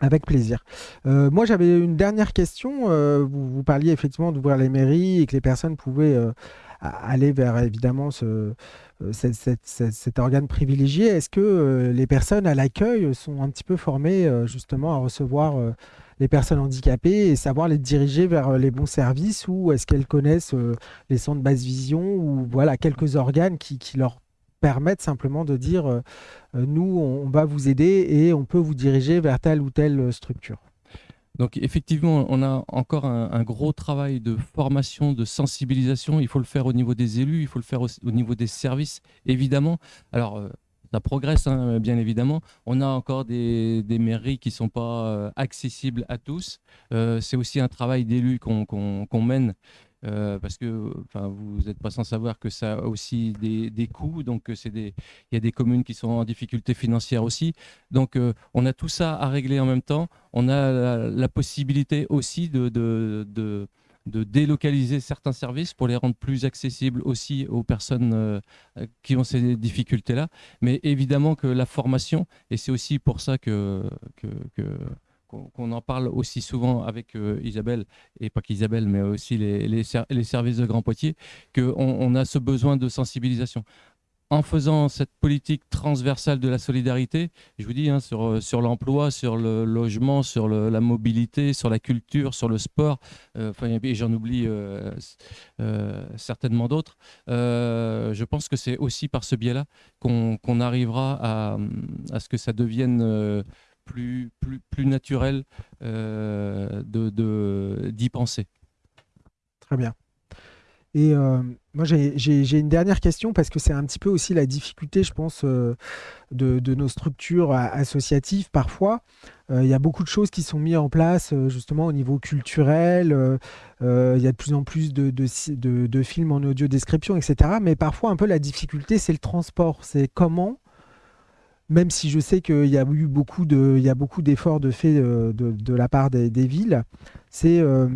avec plaisir. moi, j'avais une dernière question. Vous, parliez effectivement d'ouvrir les mairies et que les personnes pouvaient aller vers évidemment ce, euh, cet organe privilégié. Est-ce que euh, les personnes à l'accueil sont un petit peu formées euh, justement à recevoir les personnes handicapées et savoir les diriger vers les bons services ou est-ce qu'elles connaissent les centres de basse vision ou voilà quelques organes qui, leur permettent simplement de dire nous on va vous aider et on peut vous diriger vers telle ou telle structure donc effectivement, on a encore un, gros travail de formation, de sensibilisation. Il faut le faire au niveau des élus, il faut le faire au, niveau des services, évidemment. Alors, euh, ça progresse, hein, bien évidemment. On a encore des, mairies qui ne sont pas euh, accessibles à tous. Euh, c'est aussi un travail d'élus qu'on mène euh, parce que vous n'êtes pas sans savoir que ça a aussi des, coûts, donc euh, il y a des communes qui sont en difficulté financière aussi. Donc euh, on a tout ça à régler en même temps. On a la, possibilité aussi de, de, délocaliser certains services pour les rendre plus accessibles aussi aux personnes qui ont ces difficultés-là. Mais évidemment que la formation, et c'est aussi pour ça que, que qu'on en parle aussi souvent avec euh, Isabelle, et pas qu'Isabelle, mais aussi les, services de Grand Poitiers, qu'on on a ce besoin de sensibilisation. En faisant cette politique transversale de la solidarité, je vous dis, hein, sur, euh, sur l'emploi, sur le logement, sur la mobilité, sur la culture, sur le sport, euh, et j'en oublie certainement d'autres, je pense que c'est aussi par ce biais-là qu'on arrivera à, ce que ça devienne plus, plus, plus naturel euh, de d'y penser. Très bien. Et euh, moi, j'ai une dernière question parce que c'est un petit peu aussi la difficulté, je pense, euh, de, de, nos structures associatives. Parfois, il y a beaucoup de choses qui sont mises en place, justement, au niveau culturel. Il y a de plus en plus de, de, de films en audio description, etc. Mais parfois, un peu la difficulté, c'est le transport. C'est comment même si je sais qu'il y a eu beaucoup de, il y a beaucoup d'efforts de fait euh, de, la part des, villes, c'est euh,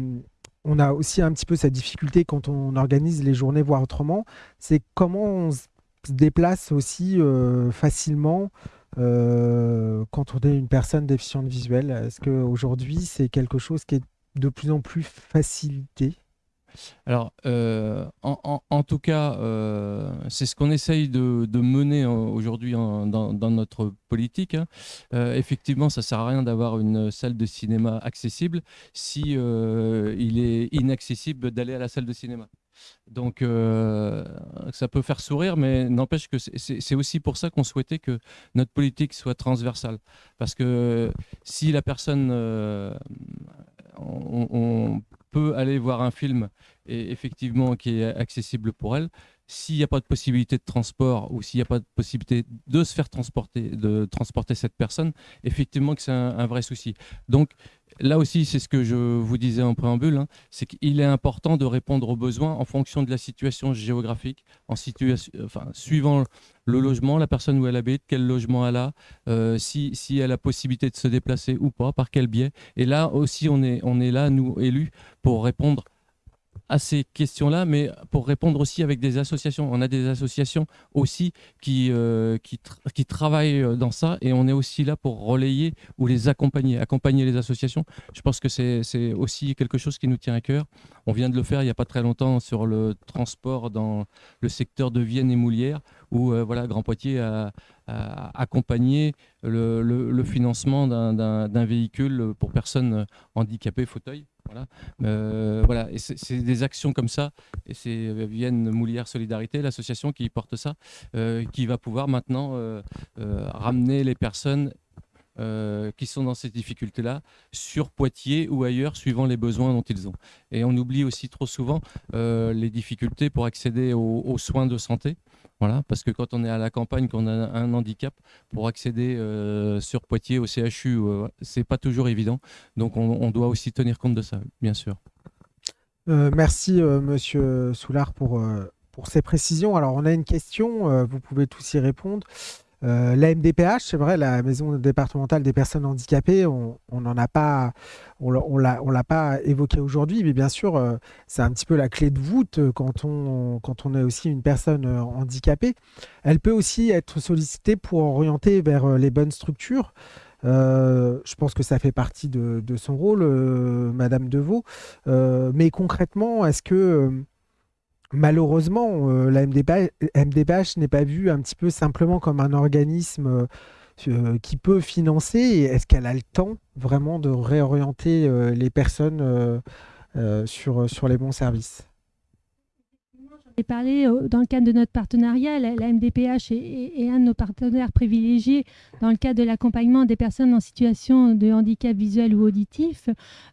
on a aussi un petit peu cette difficulté quand on organise les journées voir autrement, c'est comment on se déplace aussi euh, facilement quand on est une personne déficiente visuelle. Est-ce qu'aujourd'hui c'est quelque chose qui est de plus en plus facilité? Alors, euh, en, tout cas, euh, c'est ce qu'on essaye de, mener aujourd'hui dans, notre politique. Hein. Euh, effectivement, ça ne sert à rien d'avoir une salle de cinéma accessible si il est inaccessible d'aller à la salle de cinéma. Donc, euh, ça peut faire sourire, mais n'empêche que c'est aussi pour ça qu'on souhaitait que notre politique soit transversale. Parce que si la personne, euh, on, peut aller voir un film et effectivement qui est accessible pour elle, s'il n'y a pas de possibilité de transport ou s'il n'y a pas de possibilité de se faire transporter, de transporter cette personne, effectivement que c'est un, vrai souci. Donc là aussi, c'est ce que je vous disais en préambule, hein, c'est qu'il est important de répondre aux besoins en fonction de la situation géographique, en enfin, suivant le logement, la personne où elle habite, quel logement elle a, euh, si, si elle a possibilité de se déplacer ou pas, par quel biais. Et là aussi, on est, on est là, nous, élus, pour répondre à ces questions-là, mais pour répondre aussi avec des associations. On a des associations aussi qui, euh, qui, travaillent euh, dans ça et on est aussi là pour relayer ou les accompagner, accompagner les associations. Je pense que c'est aussi quelque chose qui nous tient à cœur. On vient de le faire il n'y a pas très longtemps sur le transport dans le secteur de Vienne et Moulière, où euh, voilà, Grand Poitiers a, accompagné le, le financement d'un véhicule pour personnes handicapées fauteuil. Voilà, euh, voilà. et c'est des actions comme ça, et c'est euh, Vienne Moulière Solidarité, l'association qui porte ça, euh, qui va pouvoir maintenant ramener les personnes qui sont dans ces difficultés-là sur Poitiers ou ailleurs, suivant les besoins dont ils ont. Et on oublie aussi trop souvent les difficultés pour accéder aux soins de santé. Voilà, parce que quand on est à la campagne, qu'on a un handicap, pour accéder euh, sur Poitiers au CHU, euh, c'est pas toujours évident. Donc on, doit aussi tenir compte de ça, bien sûr. Euh, merci Monsieur Soulard pour, pour ces précisions. Alors on a une question, vous pouvez tous y répondre. Euh, la MDPH, c'est vrai, la maison départementale des personnes handicapées, on n'en a pas, on, l'a pas évoqué aujourd'hui, mais bien sûr, euh, c'est un petit peu la clé de voûte euh, quand on, quand on est aussi une personne handicapée. Elle peut aussi être sollicitée pour orienter vers les bonnes structures. je pense que ça fait partie de, de son rôle, Madame Deveau. mais concrètement, est-ce que malheureusement, euh, la MDPH, n'est pas vue un petit peu simplement comme un organisme euh, euh, qui peut financer. Est-ce qu'elle a le temps vraiment de réorienter les personnes sur, sur les bons services? Ai parlé euh, dans le cadre de notre partenariat. La, MDPH est, un de nos partenaires privilégiés dans le cadre de l'accompagnement des personnes en situation de handicap visuel ou auditif.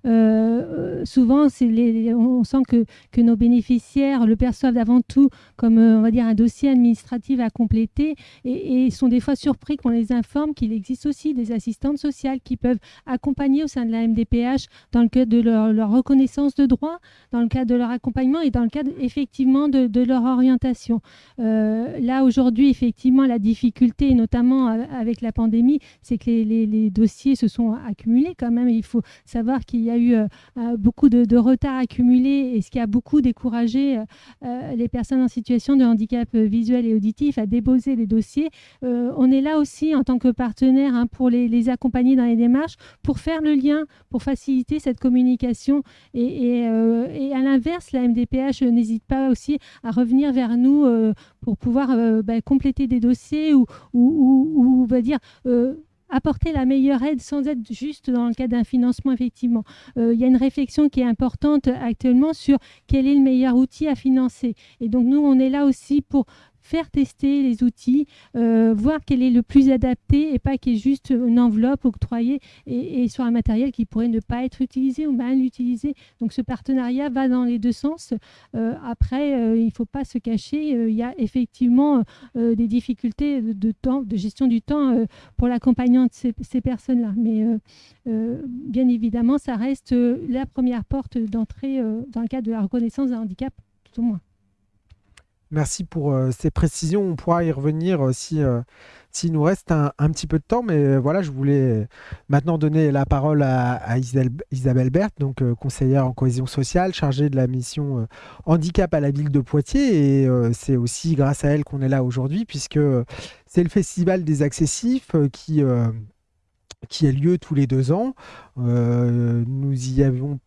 Euh, euh, souvent, on sent que, nos bénéficiaires le perçoivent avant tout comme on va dire un dossier administratif à compléter et, sont des fois surpris qu'on les informe qu'il existe aussi des assistantes sociales qui peuvent accompagner au sein de la MDPH dans le cadre de leur, leur reconnaissance de droits, dans le cadre de leur accompagnement et dans le cadre effectivement de, de leur orientation. Euh, là, aujourd'hui, effectivement, la difficulté, notamment euh, avec la pandémie, c'est que les, dossiers se sont accumulés quand même. Il faut savoir qu'il y a eu euh, beaucoup de, de, retard accumulé et ce qui a beaucoup découragé les personnes en situation de handicap visuel et auditif à déposer les dossiers. on est là aussi en tant que partenaire hein, pour les, accompagner dans les démarches, pour faire le lien, pour faciliter cette communication. Et, et à l'inverse, la MDPH n'hésite pas aussi à revenir vers nous euh, pour pouvoir euh, bah, compléter des dossiers ou, euh, apporter la meilleure aide sans être juste dans le cas d'un financement, effectivement. il y a une réflexion qui est importante actuellement sur quel est le meilleur outil à financer. Et donc, nous, on est là aussi pour faire tester les outils, euh, voir quel est le plus adapté et pas qu'il y ait juste une enveloppe octroyée et, sur un matériel qui pourrait ne pas être utilisé ou mal utilisé. Donc ce partenariat va dans les deux sens. Euh, après, euh, il ne faut pas se cacher, il y a effectivement des difficultés de gestion du temps pour l'accompagnement de ces, ces personnes-là. Mais bien évidemment, ça reste la première porte d'entrée dans le cadre de la reconnaissance d'un handicap, tout au moins. Merci pour euh, ces précisions. On pourra y revenir euh, si euh, s'il nous reste un, petit peu de temps. Mais voilà, je voulais maintenant donner la parole à, Isabelle, Berthe, donc conseillère en cohésion sociale, chargée de la mission handicap à la ville de Poitiers. Et c'est aussi grâce à elle qu'on est là aujourd'hui, puisque c'est le Festival des accessifs qui qui a lieu tous les deux ans. Euh, nous y avons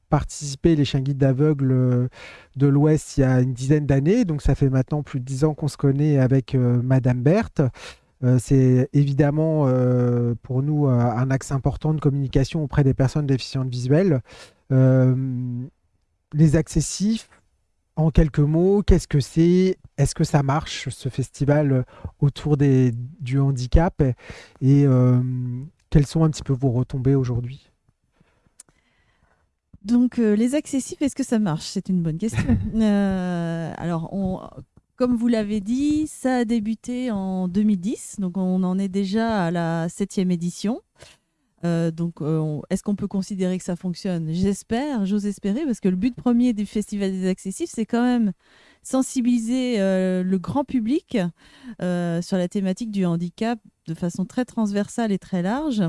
les chiens guides d'aveugles euh, de l'Ouest, il y a une dizaine d'années. Donc ça fait maintenant plus de dix ans qu'on se connaît avec euh, Madame Berthe. C'est évidemment pour nous un axe important de communication auprès des personnes déficientes visuelles. les accessifs, en quelques mots, qu'est-ce que c'est? Est-ce que ça marche, ce festival autour des, du handicap? Et quelles sont un petit peu vos retombées aujourd'hui? Donc, les accessifs, est-ce que ça marche? C'est une bonne question. alors, on, comme vous l'avez dit, ça a débuté en 2010, donc on en est déjà à la septième édition. Euh, donc, euh, est-ce qu'on peut considérer que ça fonctionne? J'espère, j'ose espérer, parce que le but premier du Festival des Accessifs, c'est quand même sensibiliser euh, le grand public sur la thématique du handicap de façon très transversale et très large.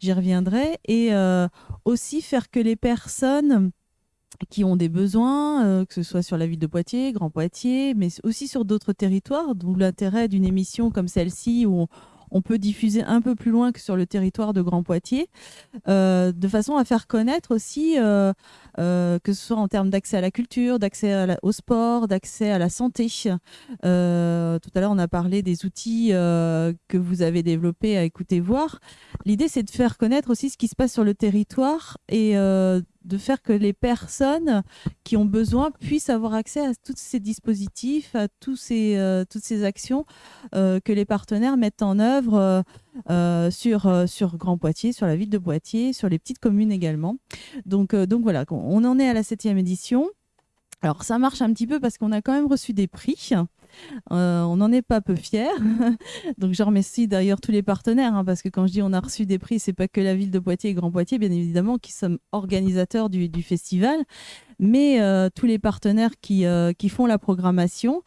J'y reviendrai. Et aussi faire que les personnes qui ont des besoins, que ce soit sur la ville de Poitiers, Grand Poitiers, mais aussi sur d'autres territoires, d'où l'intérêt d'une émission comme celle-ci où peut diffuser un peu plus loin que sur le territoire de Grand Poitiers, euh, de façon à faire connaître aussi, euh, que ce soit en termes d'accès à la culture, d'accès au sport, d'accès à la santé. tout à l'heure, on a parlé des outils que vous avez développés à écouter voir. L'idée, c'est de faire connaître aussi ce qui se passe sur le territoire et de faire que les personnes qui ont besoin puissent avoir accès à tous ces dispositifs, à tous ces, euh, toutes ces actions euh, que les partenaires mettent en œuvre euh, sur, sur Grand Poitiers, sur la ville de Poitiers, sur les petites communes également. Donc, donc voilà, on en est à la septième édition. Alors ça marche un petit peu parce qu'on a quand même reçu des prix. Euh, on n'en est pas peu fiers. Donc je remercie d'ailleurs tous les partenaires, hein, parce que quand je dis on a reçu des prix, c'est pas que la ville de Poitiers et Grand Poitiers, bien évidemment, qui sommes organisateurs du, du festival, mais euh, tous les partenaires qui, euh, qui font la programmation.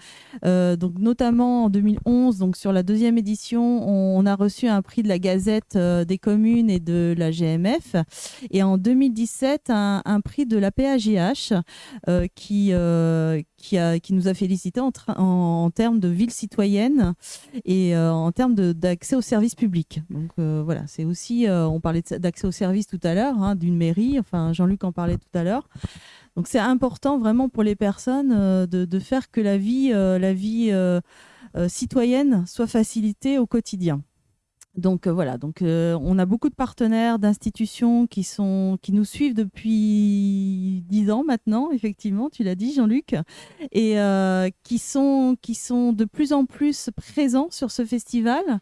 Euh, donc notamment en 2011, donc sur la deuxième édition, on, a reçu un prix de la Gazette des communes et de la GMF, et en 2017 un, prix de la PAGH qui qui, nous a félicité en, en, termes de ville citoyenne et en termes d'accès aux services publics. Donc voilà, c'est aussi, on parlait d'accès aux services tout à l'heure, hein, d'une mairie, enfin Jean-Luc en parlait tout à l'heure. Donc c'est important vraiment pour les personnes euh, de, faire que la vie, euh, la vie euh, citoyenne soit facilitée au quotidien. Donc voilà, donc on a beaucoup de partenaires, d'institutions qui qui nous suivent depuis dix ans maintenant, effectivement, tu l'as dit Jean-Luc, et qui sont qui sont de plus en plus présents sur ce festival.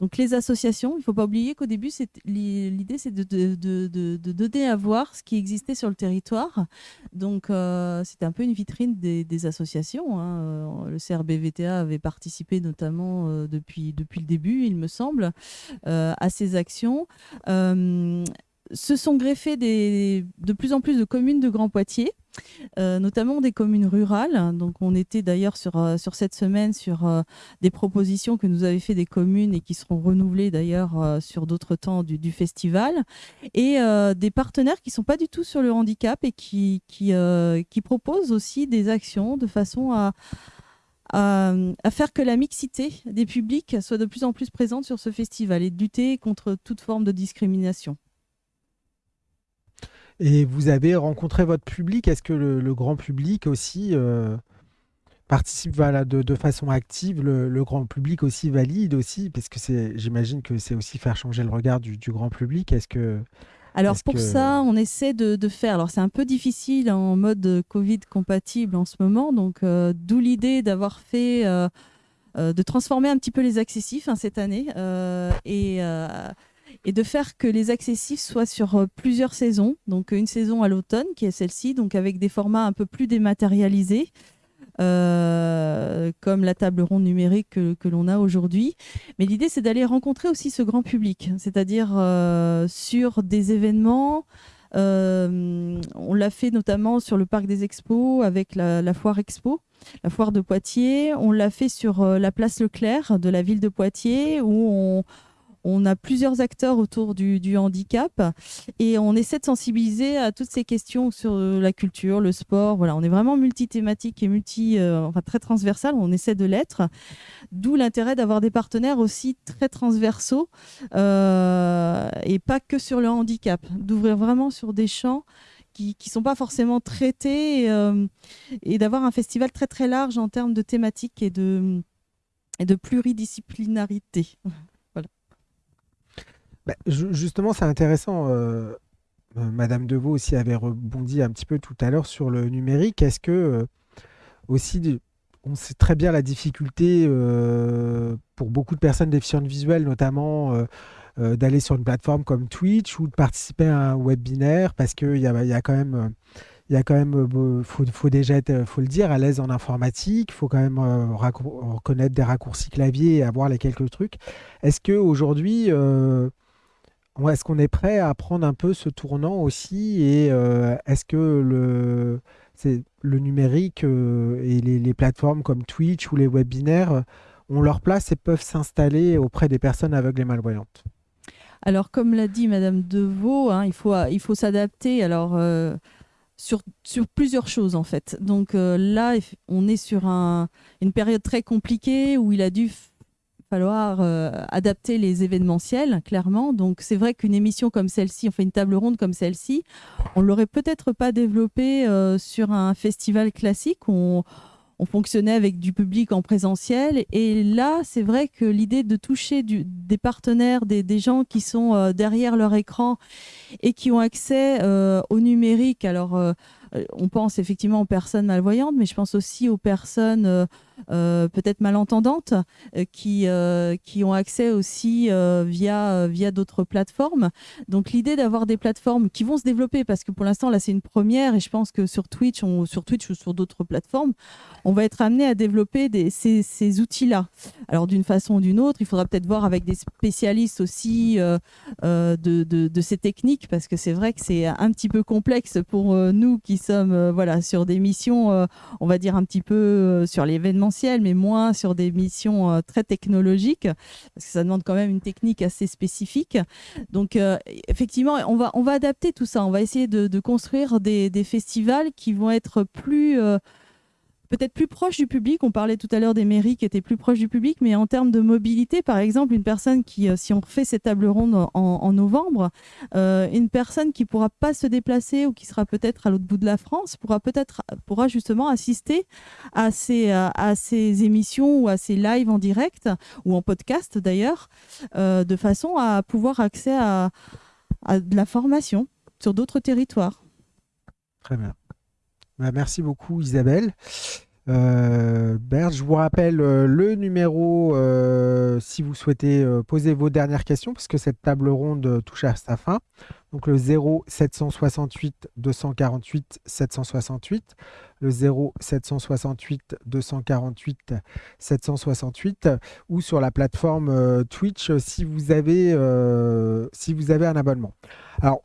Donc les associations, il ne faut pas oublier qu'au début, l'idée c'est de, donner à voir ce qui existait sur le territoire. Donc euh, c'était un peu une vitrine des, associations. Hein. Euh, le CRBVTA avait participé notamment euh, depuis, depuis le début, il me semble, à ces actions se sont greffés des, de plus en plus de communes de Grand Poitiers, euh, notamment des communes rurales. Donc, on était d'ailleurs sur, euh, cette semaine sur euh, des propositions que nous avaient fait des communes et qui seront renouvelées d'ailleurs sur d'autres temps du, festival. Et des partenaires qui ne sont pas du tout sur le handicap et qui proposent aussi des actions de façon à, à, à, faire que la mixité des publics soit de plus en plus présente sur ce festival et de lutter contre toute forme de discrimination. Et vous avez rencontré votre public. Est-ce que le, grand public aussi euh, participe voilà, de, façon active? Le, grand public aussi valide aussi? Parce que j'imagine que c'est aussi faire changer le regard du, grand public. Est-ce que. Alors pour ça, on essaie de, faire. Alors c'est un peu difficile en mode Covid compatible en ce moment, donc euh, d'où l'idée d'avoir fait, euh, de transformer un petit peu les accessifs hein, cette année et et de faire que les accessifs soient sur euh, plusieurs saisons. Donc une saison à l'automne, qui est celle-ci, donc avec des formats un peu plus dématérialisés. Euh, comme la table ronde numérique que, l'on a aujourd'hui. Mais l'idée, c'est d'aller rencontrer aussi ce grand public, c'est-à-dire euh, sur des événements. on l'a fait notamment sur le parc des expos avec la foire expo, la foire de Poitiers. On l'a fait sur la place Leclerc de la ville de Poitiers où on, on a plusieurs acteurs autour du, handicap et on essaie de sensibiliser à toutes ces questions sur la culture, le sport. Voilà, on est vraiment multi-thématique et multi, euh, enfin très transversal. On essaie de l'être. D'où l'intérêt d'avoir des partenaires aussi très transversaux euh, et pas que sur le handicap. D'ouvrir vraiment sur des champs qui ne sont pas forcément traités et, euh, d'avoir un festival très très large en termes de thématiques et de pluridisciplinarité. Bah, justement, c'est intéressant. Euh, euh, Madame Deveau aussi avait rebondi un petit peu tout à l'heure sur le numérique. Est-ce que, euh, aussi, on sait très bien la difficulté pour beaucoup de personnes déficientes visuelles, notamment d'aller sur une plateforme comme Twitch ou de participer à un webinaire? Parce qu'il y a, y a quand même il y a quand même, faut, faut déjà être, faut le dire, à l'aise en informatique. Il faut quand même reconnaître des raccourcis clavier et avoir les quelques trucs. Est-ce que aujourd'hui, est-ce qu'on est prêt à prendre un peu ce tournant aussi Et est-ce que le, le numérique et les, plateformes comme Twitch ou les webinaires ont leur place et peuvent s'installer auprès des personnes aveugles et malvoyantes? Alors, comme l'a dit Madame Deveau, hein, il faut, il faut s'adapter. Alors sur, sur, plusieurs choses en fait. Donc euh, là, on est sur un, une période très compliquée où il a dû falloir euh, adapter les événementiels, clairement. Donc c'est vrai qu'une émission comme celle-ci, on fait une table ronde comme celle-ci, on l'aurait peut-être pas développée euh, sur un festival classique. On, on fonctionnait avec du public en présentiel. Et là, c'est vrai que l'idée de toucher des partenaires, des, gens qui sont euh, derrière leur écran et qui ont accès au numérique, alors on pense effectivement aux personnes malvoyantes, mais je pense aussi aux personnes euh, peut-être malentendantes euh, qui, euh, qui ont accès aussi via, via d'autres plateformes. Donc l'idée d'avoir des plateformes qui vont se développer, parce que pour l'instant là c'est une première et je pense que sur Twitch, sur Twitch ou sur d'autres plateformes, on va être amené à développer ces, ces outils-là. Alors d'une façon ou d'une autre, il faudra peut-être voir avec des spécialistes aussi de, de, de, ces techniques, parce que c'est vrai que c'est un petit peu complexe pour nous qui sommes voilà, sur des missions, on va dire un petit peu sur l'événement mais moins sur des missions euh, très technologiques, parce que ça demande quand même une technique assez spécifique. Donc, euh, effectivement, on va, on va adapter tout ça. On va essayer de, construire des, festivals qui vont être plus euh, peut-être plus proche du public. On parlait tout à l'heure des mairies qui étaient plus proches du public, mais en termes de mobilité, par exemple, une personne qui, euh, si on fait cette table ronde en, novembre, euh, une personne qui pourra pas se déplacer ou qui sera peut-être à l'autre bout de la France pourra peut-être pourra justement assister à ces, à ces émissions ou à ces lives en direct ou en podcast d'ailleurs, euh, de façon à pouvoir à, à de la formation sur d'autres territoires. Très bien. Bah, merci beaucoup Isabelle. Euh, je vous rappelle euh, le numéro euh, si vous souhaitez euh, poser vos dernières questions, puisque cette table ronde touche à sa fin. Donc le 0 768 248 768, le 0 768 248 768, ou sur la plateforme Twitch si vous avez si vous avez un abonnement. Alors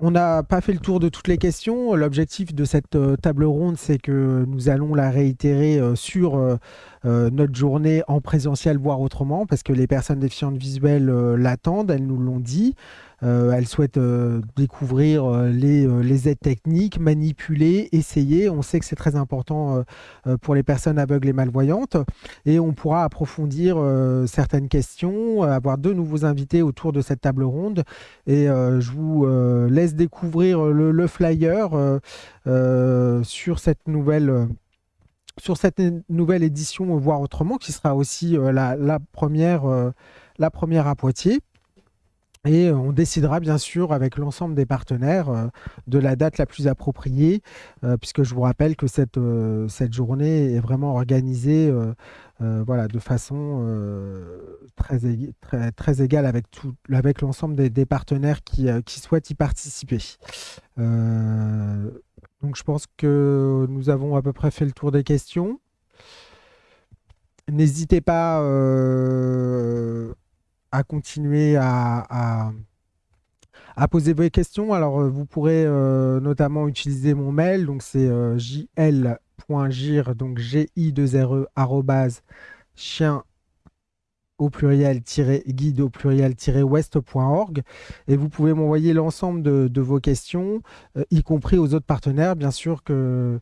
on n'a pas fait le tour de toutes les questions. L'objectif de cette euh, table ronde, c'est que nous allons la réitérer euh, sur euh, notre journée en présentiel, voire autrement, parce que les personnes déficientes visuelles l'attendent, elles nous l'ont dit. Euh, elle souhaite euh, découvrir euh, les, aides techniques, manipuler, essayer. On sait que c'est très important pour les personnes aveugles et malvoyantes. Et on pourra approfondir certaines questions, avoir deux nouveaux invités autour de cette table ronde. Et je vous laisse découvrir le, flyer sur cette nouvelle édition, voire autrement, qui sera aussi la première à Poitiers. Et on décidera bien sûr avec l'ensemble des partenaires euh, de la date la plus appropriée, euh, puisque je vous rappelle que cette, euh, cette journée est vraiment organisée voilà, de façon très, très, très, égale avec, avec l'ensemble des, des, partenaires qui, qui, souhaitent y participer. donc je pense que nous avons à peu près fait le tour des questions. N'hésitez pas à continuer à, à, poser vos questions. Alors, euh, vous pourrez euh, notamment utiliser mon mail, donc c'est euh, jl.gir, donc gi 2 re chien au pluriel guide au pluriel west.org et vous pouvez m'envoyer l'ensemble de, vos questions, y compris aux autres partenaires, bien sûr que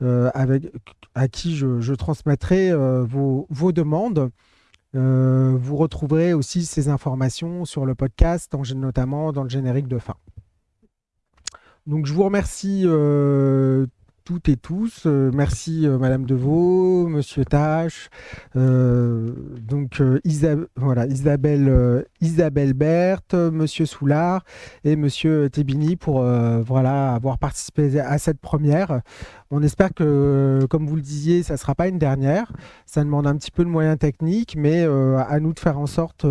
avec à qui je, transmettrai vos, vos, demandes. Euh, vous retrouverez aussi ces informations sur le podcast, notamment dans le générique de fin. Donc je vous remercie euh, toutes et tous. Euh, merci Madame Deveau, Monsieur Tache, donc voilà, Isabelle, Isabelle Berthe, Monsieur Soulard et Monsieur Tébini pour voilà, avoir participé à cette première. On espère que, comme vous le disiez, ça ne sera pas une dernière. Ça demande un petit peu de moyens techniques, mais à nous de faire en sorte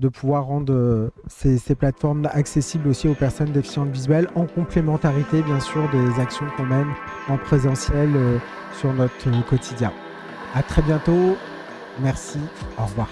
de pouvoir rendre euh, ces, plateformes accessibles aussi aux personnes déficientes visuelles en complémentarité bien sûr des actions qu'on mène en présentiel euh, sur notre quotidien. À très bientôt. Merci. Au revoir.